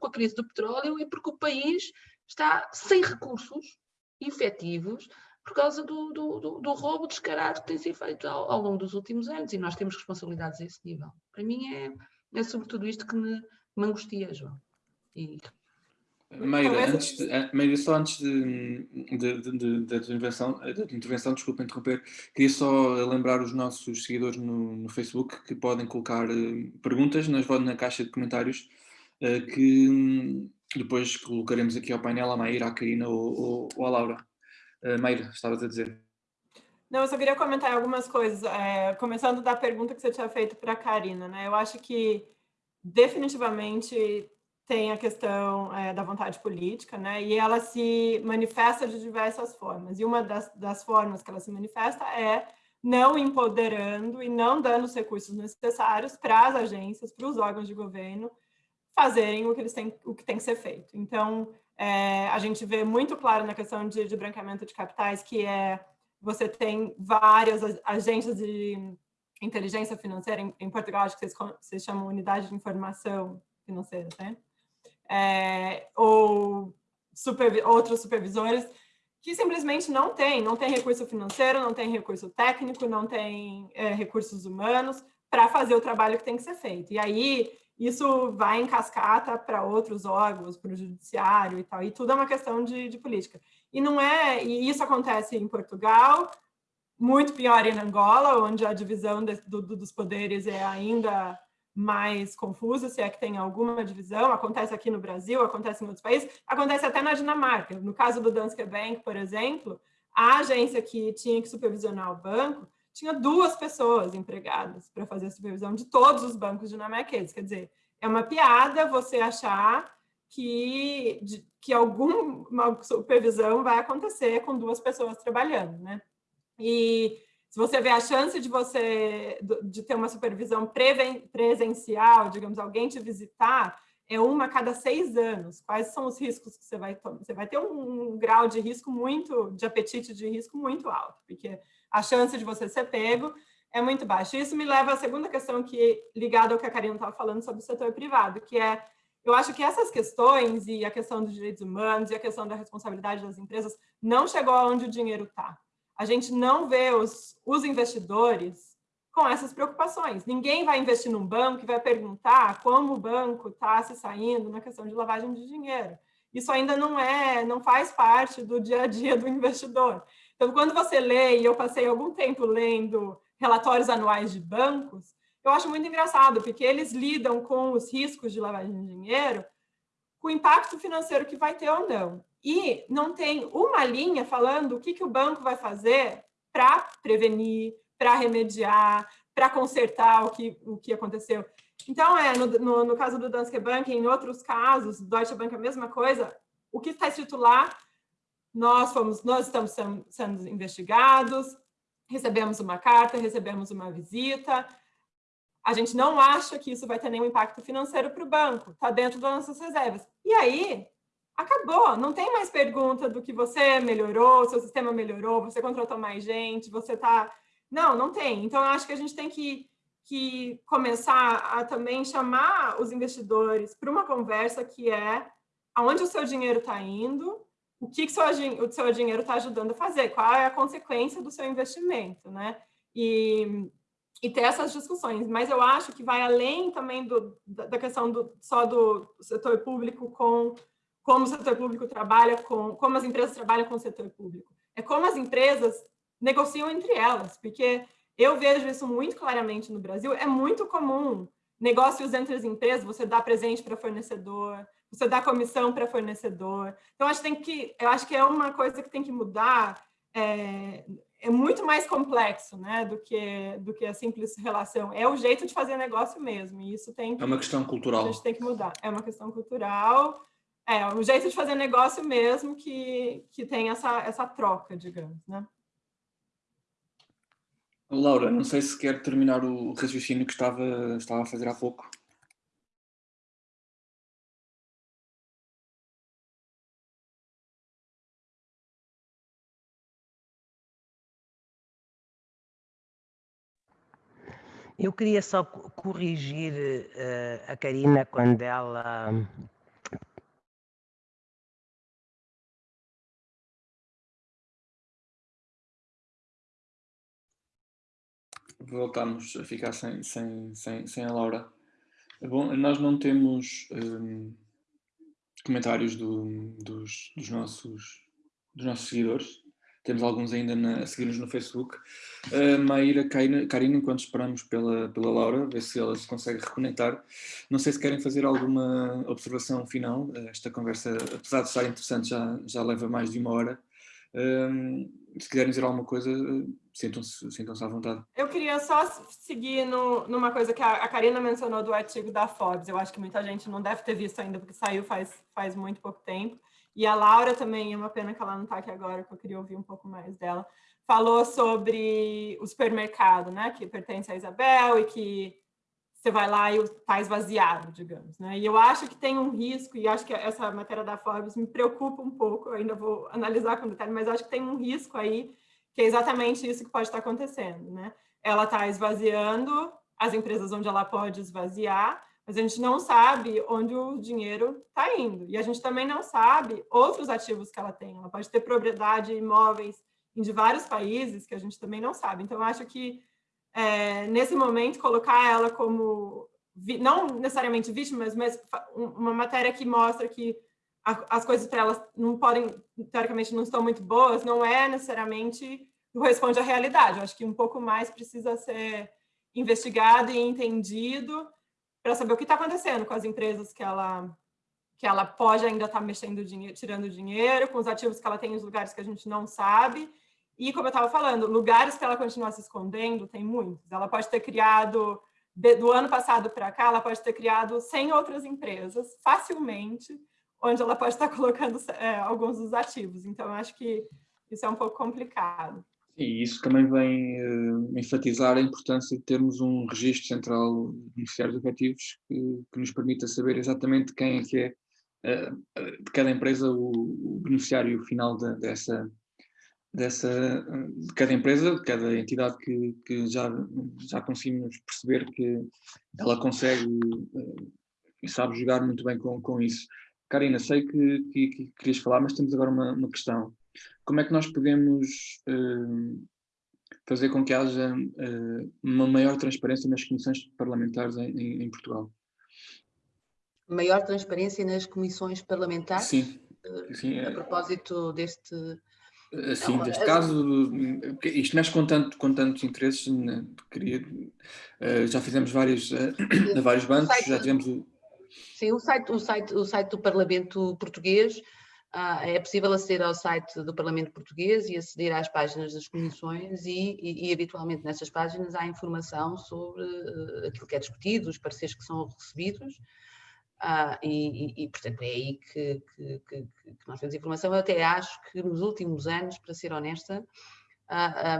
com a crise do petróleo e porque o país está sem recursos efetivos por causa do, do, do, roubo descarado que tem sido feito ao, ao, longo dos últimos anos e nós temos responsabilidades a esse nível. Para mim é, é sobretudo isto que me, me angustia, João. E... Meira, antes de, eh, Meira, só antes de, de, de, da, tua intervenção, da intervenção, desculpa interromper, queria só lembrar os nossos seguidores no, no Facebook que podem colocar uh, perguntas nas, na caixa de comentários uh, que um, depois colocaremos aqui ao painel, à Maíra, à Karina ou, ou, ou à Laura. Uh, Meira, estavas a dizer. Não, eu só queria comentar algumas coisas, é, começando da pergunta que você tinha feito para a Karina. Né? Eu acho que definitivamente tem a questão é, da vontade política, né? e ela se manifesta de diversas formas. E uma das, das formas que ela se manifesta é não empoderando e não dando os recursos necessários para as agências, para os órgãos de governo fazerem o que eles têm, o que tem que ser feito. Então, é, a gente vê muito claro na questão de, de branqueamento de capitais que é você tem várias agências de inteligência financeira, em, em Portugal acho que vocês, vocês, chamam unidade de informação financeira, né? É, ou outros supervisores que simplesmente não tem, não tem recurso financeiro, não tem recurso técnico, não tem é, recursos humanos para fazer o trabalho que tem que ser feito. E aí isso vai em cascata para outros órgãos, para o judiciário e tal, e tudo é uma questão de, de, política. E não é, e isso acontece em Portugal, muito pior em Angola, onde a divisão de, do, dos poderes é ainda mais confusa, se é que tem alguma divisão, acontece aqui no Brasil, acontece em outros países, acontece até na Dinamarca. No caso do Danske Bank, por exemplo, a agência que tinha que supervisionar o banco tinha duas pessoas empregadas para fazer a supervisão de todos os bancos dinamarqueses. Quer dizer, é uma piada você achar que, de, que alguma supervisão vai acontecer com duas pessoas trabalhando, né? E se você vê a chance de você de ter uma supervisão presencial, digamos, alguém te visitar, é uma a cada seis anos. Quais são os riscos que você vai tomar? Você vai ter um, um grau de risco muito, de apetite de risco muito alto, porque a chance de você ser pego é muito baixo. Isso me leva à segunda questão que ligada ao que a Karina estava falando sobre o setor privado, que é, eu acho que essas questões e a questão dos direitos humanos e a questão da responsabilidade das empresas não chegou aonde o dinheiro está. A gente não vê os, os investidores com essas preocupações. Ninguém vai investir num banco e vai perguntar como o banco está se saindo na questão de lavagem de dinheiro. Isso ainda não é, não faz parte do dia a dia do investidor. Então, quando você lê, e eu passei algum tempo lendo relatórios anuais de bancos, eu acho muito engraçado, porque eles lidam com os riscos de lavagem de dinheiro, com o impacto financeiro que vai ter ou não. E não tem uma linha falando o que, que o banco vai fazer para prevenir, para remediar, para consertar o que, o que aconteceu. Então, é, no, no, no, caso do Danske Bank, em outros casos, Deutsche Bank, a mesma coisa, o que está escrito lá, nós, fomos, nós estamos sendo, investigados, recebemos uma carta, recebemos uma visita, a gente não acha que isso vai ter nenhum impacto financeiro para o banco, está dentro das nossas reservas. E aí, acabou, não tem mais pergunta do que você melhorou, seu sistema melhorou, você contratou mais gente, você está não, não tem. Então, eu acho que a gente tem que, que começar a também chamar os investidores para uma conversa que é aonde o seu dinheiro está indo, o que, que seu, o seu dinheiro está ajudando a fazer, qual é a consequência do seu investimento, né? E, e ter essas discussões. Mas eu acho que vai além também do, da questão do, só do setor público com como o setor público trabalha com, como as empresas trabalham com o setor público. É como as empresas negociam entre elas, porque eu vejo isso muito claramente no Brasil, é muito comum negócios entre as empresas, você dá presente para fornecedor, você dá comissão para fornecedor. Então, acho que, tem que, eu acho que é uma coisa que tem que mudar, é, é muito mais complexo né, do, que, do que a simples relação. É o jeito de fazer negócio mesmo, e isso tem que, É uma questão cultural. A gente tem que mudar. É uma questão cultural, é o jeito de fazer negócio mesmo que, que tem essa, essa troca, digamos, né? Laura, não sei se quer terminar o raciocínio que estava, estava a fazer há pouco. Eu queria só corrigir uh, a Karina quando ela voltamos a ficar sem, sem, sem, sem a Laura. Bom, nós não temos um, comentários do, dos, dos, nossos, dos nossos seguidores. Temos alguns ainda na, a seguir-nos no Facebook. Uh, Maíra, Karina, enquanto esperamos pela, pela Laura, ver se ela se consegue reconectar. Não sei se querem fazer alguma observação final. Esta conversa, apesar de estar interessante, já, já leva mais de uma hora. Um, se quiserem dizer alguma coisa, sintam-se sintam à vontade. Eu queria só seguir no, numa coisa que a, a Karina mencionou do artigo da Forbes. Eu acho que muita gente não deve ter visto ainda, porque saiu faz, faz muito pouco tempo. E a Laura também, é uma pena que ela não está aqui agora, porque eu queria ouvir um pouco mais dela. Falou sobre o supermercado, né, que pertence a Isabel e que você vai lá e está esvaziado, digamos. Né? E eu acho que tem um risco, e acho que essa matéria da Forbes me preocupa um pouco, eu ainda vou analisar com detalhe, mas acho que tem um risco aí, que é exatamente isso que pode estar acontecendo. Né? Ela está esvaziando as empresas onde ela pode esvaziar, mas a gente não sabe onde o dinheiro está indo. E a gente também não sabe outros ativos que ela tem. Ela pode ter propriedade, imóveis em vários países que a gente também não sabe. Então, acho que é, nesse momento, colocar ela como, não necessariamente vítimas, mas uma matéria que mostra que as coisas para elas não podem, teoricamente, não estão muito boas, não é necessariamente corresponde à realidade. Eu acho que um pouco mais precisa ser investigado e entendido para saber o que está acontecendo com as empresas que ela que ela pode ainda estar tá mexendo dinheiro, tirando dinheiro, com os ativos que ela tem em lugares que a gente não sabe, e, como eu estava falando, lugares que ela continua se escondendo, tem muitos. Ela pode ter criado, do ano passado para cá, ela pode ter criado 100 outras empresas, facilmente, onde ela pode estar *laughs* colocando é, alguns dos ativos. Então, acho que isso é um pouco complicado. E isso também vem uh, enfatizar a importância de termos um registro central de beneficiários efetivos que, que, nos permita saber exatamente quem é que é uh, de cada empresa o, o beneficiário final de, dessa, dessa, de cada empresa, de cada entidade que, que já, já conseguimos perceber que ela consegue e sabe jogar muito bem com, com isso. Karina, sei que, que, que querias falar, mas temos agora uma, uma questão. Como é que nós podemos uh, fazer com que haja uh, uma maior transparência nas comissões parlamentares em, em, em, Portugal? Maior transparência nas comissões parlamentares? Sim. Uh, Sim a propósito deste Assim, não, neste caso, isto mexe com, tanto, com tantos interesses, né? queria, já fizemos vários, vários bancos, já tivemos o... Sim, o site, o, site, o site do Parlamento Português, ah, é possível aceder ao site do Parlamento Português e aceder às páginas das comissões e, e, e habitualmente nessas páginas há informação sobre uh, aquilo que é discutido, os pareceres que são recebidos, ah, e, e, portanto, é aí que, que, que, que, nós temos informação. Eu até acho que nos últimos anos, para ser honesta,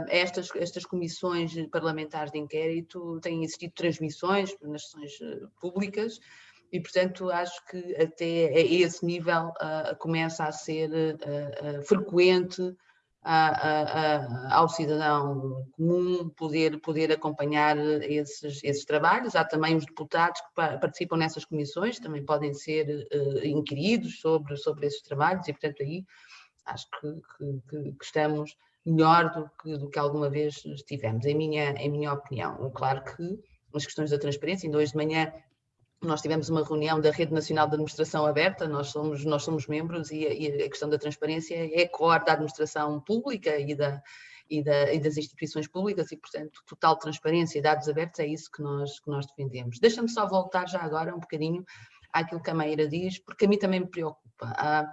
estas, estas comissões parlamentares de inquérito têm existido transmissões nas sessões públicas e, portanto, acho que até a esse nível uh, começa a ser uh, frequente ao cidadão comum poder, poder acompanhar esses, esses trabalhos. Há também os deputados que participam nessas comissões, também podem ser uh, inquiridos sobre, sobre esses trabalhos e, portanto, aí acho que, que, que, estamos melhor do que, do que alguma vez estivemos, em minha, em minha opinião. Claro que as questões da transparência, ainda hoje de manhã nós tivemos uma reunião da Rede Nacional de Administração Aberta, nós somos, nós somos membros e a, e a questão da transparência é core da administração pública e, da, e, da, e, das instituições públicas e, portanto, total transparência e dados abertos é isso que nós, que nós defendemos. Deixa-me só voltar já agora um bocadinho àquilo que a Meira diz, porque a mim também me preocupa. Ah,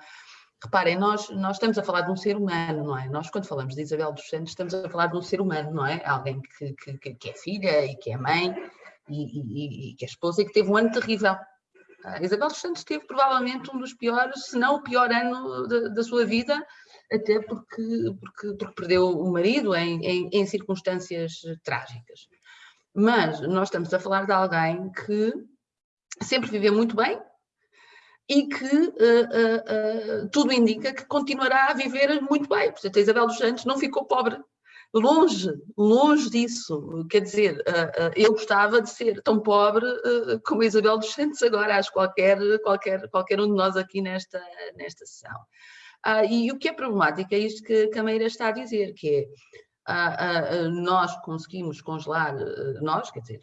reparem, nós, nós estamos a falar de um ser humano, não é? Nós, quando falamos de Isabel dos Santos, estamos a falar de um ser humano, não é? Alguém que, que, que é filha e que é mãe e, e, e que é esposa e que teve um ano terrível. A Isabel dos Santos teve provavelmente um dos piores, se não o pior ano da, da sua vida, até porque, porque, porque perdeu o marido em, em, em, circunstâncias trágicas. Mas nós estamos a falar de alguém que sempre viveu muito bem e que uh, uh, uh, tudo indica que continuará a viver muito bem. Portanto, a Isabel dos Santos não ficou pobre Longe, longe disso. Quer dizer, ah, ah, eu gostava de ser tão pobre ah, como Isabel dos Santos agora, acho qualquer, qualquer, qualquer um de nós aqui nesta, nesta sessão. e o que é problemático é isto que a Cameira está a dizer, que é nós conseguimos congelar, nós, quer dizer,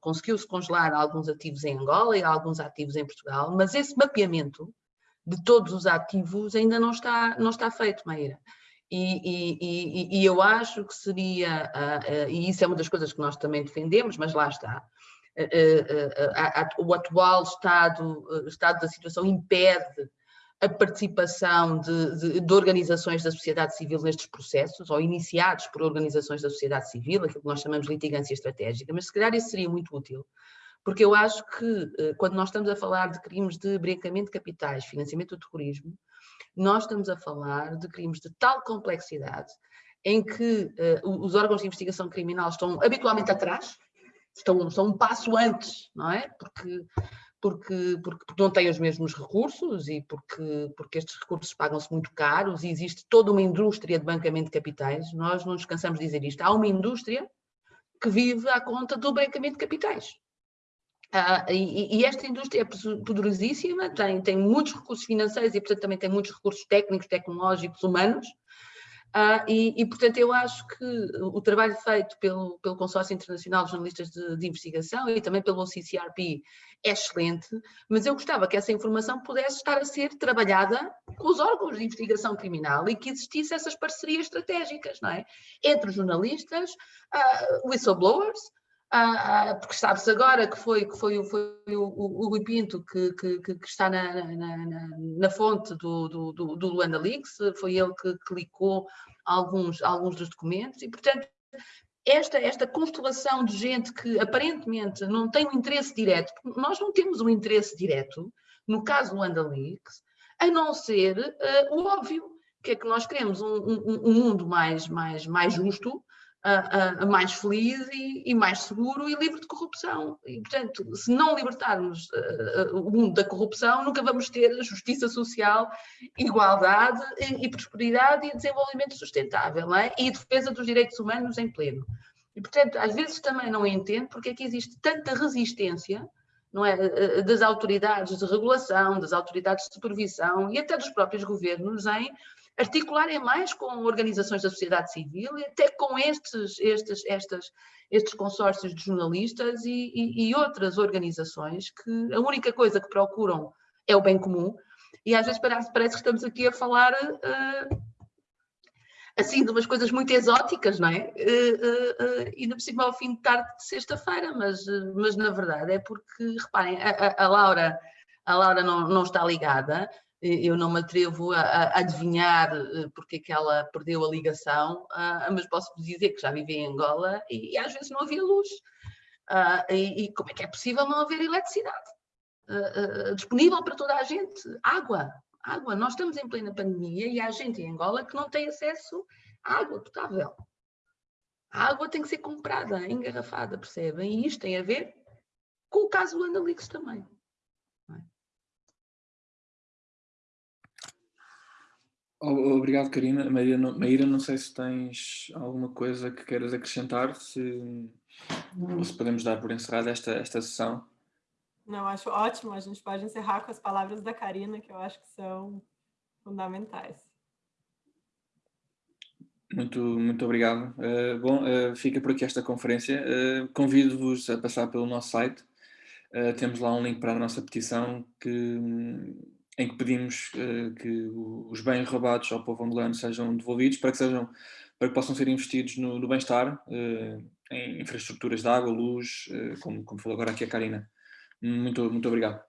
conseguiu-se congelar alguns ativos em Angola e alguns ativos em Portugal, mas esse mapeamento de todos os ativos ainda não está, não está feito, Meira. E, e, e, eu acho que seria, uh, uh, e isso é uma das coisas que nós também defendemos, mas lá está, uh, o atual estado, estado da situação impede a participação de, de, de, organizações da sociedade civil nestes processos, ou iniciados por organizações da sociedade civil, aquilo que nós chamamos de litigância estratégica, mas se calhar isso seria muito útil, porque eu acho que quando nós estamos a falar de crimes de branqueamento de capitais, financiamento do terrorismo, nós estamos a falar de crimes de tal complexidade em que uh, os órgãos de investigação criminal estão habitualmente atrás, estão, estão um passo antes, não é? Porque, porque, porque, porque não têm os mesmos recursos e porque, porque estes recursos pagam-se muito caros e existe toda uma indústria de bancamento de capitais. Nós não nos cansamos de dizer isto. Há uma indústria que vive à conta do bancamento de capitais. Ah, e, e, esta indústria é poderosíssima, tem, tem muitos recursos financeiros e, portanto, também tem muitos recursos técnicos, tecnológicos, humanos. Ah, e, e, portanto, eu acho que o trabalho feito pelo, pelo Consórcio Internacional de Jornalistas de, de Investigação e também pelo OCCRP é excelente, mas eu gostava que essa informação pudesse estar a ser trabalhada com os órgãos de investigação criminal e que existisse essas parcerias estratégicas, não é? Entre jornalistas, uh, whistleblowers, ah, ah, porque sabe-se agora que foi, que foi, foi o, o, Rui Pinto que, que, que está na, na, na, na fonte do, do, do, do, Luanda Leaks, foi ele que clicou alguns, alguns dos documentos e, portanto, esta, esta constelação de gente que aparentemente não tem um interesse direto, nós não temos um interesse direto, no caso do Luanda Leaks, a não ser uh, o óbvio, que é que nós queremos um, um, um mundo mais, mais, mais justo, uh, uh, mais feliz e, e, mais seguro e livre de corrupção. E, portanto, se não libertarmos uh, o mundo da corrupção, nunca vamos ter justiça social, igualdade e, e prosperidade e desenvolvimento sustentável, é? e defesa dos direitos humanos em pleno. E, portanto, às vezes também não entendo porque é que existe tanta resistência não é, das autoridades de regulação, das autoridades de supervisão e até dos próprios governos em articularem mais com organizações da sociedade civil e até com estes, estes, estas, estes consórcios de jornalistas e, e, e, outras organizações que a única coisa que procuram é o bem comum e às vezes parece, parece que estamos aqui a falar uh, assim de umas coisas muito exóticas, não é? Uh, uh, ainda por cima ao fim de tarde de sexta-feira, mas, mas na verdade é porque, reparem, a, a, a Laura, a Laura não, não está ligada, eu não me atrevo a, a adivinhar eh, porque é que ela perdeu a ligação, uh, mas posso dizer que já vivi em Angola e, e às vezes não havia luz. Uh, e, e, como é que é possível não haver eletricidade uh, disponível para toda a gente? Água, água. Nós estamos em plena pandemia e há gente em Angola que não tem acesso à água potável. A água tem que ser comprada, engarrafada, percebem? E isto tem a ver com o caso do Andalix também. Obrigado, Karina. Maíra não, Maíra, não sei se tens alguma coisa que queiras acrescentar, se, ou se podemos dar por encerrada esta, esta sessão. Não, acho ótimo. A gente pode encerrar com as palavras da Karina, que eu acho que são fundamentais. Muito, muito obrigado. Uh, bom, uh, fica por aqui esta conferência. Uh, Convido-vos a passar pelo nosso site. temos lá um link para a nossa petição que em que pedimos uh, que os bens roubados ao povo angolano sejam devolvidos para que, sejam, para que possam ser investidos no, no bem-estar, uh, em infraestruturas de água, luz, uh, como, como falou agora aqui a Karina. Muito, muito obrigado.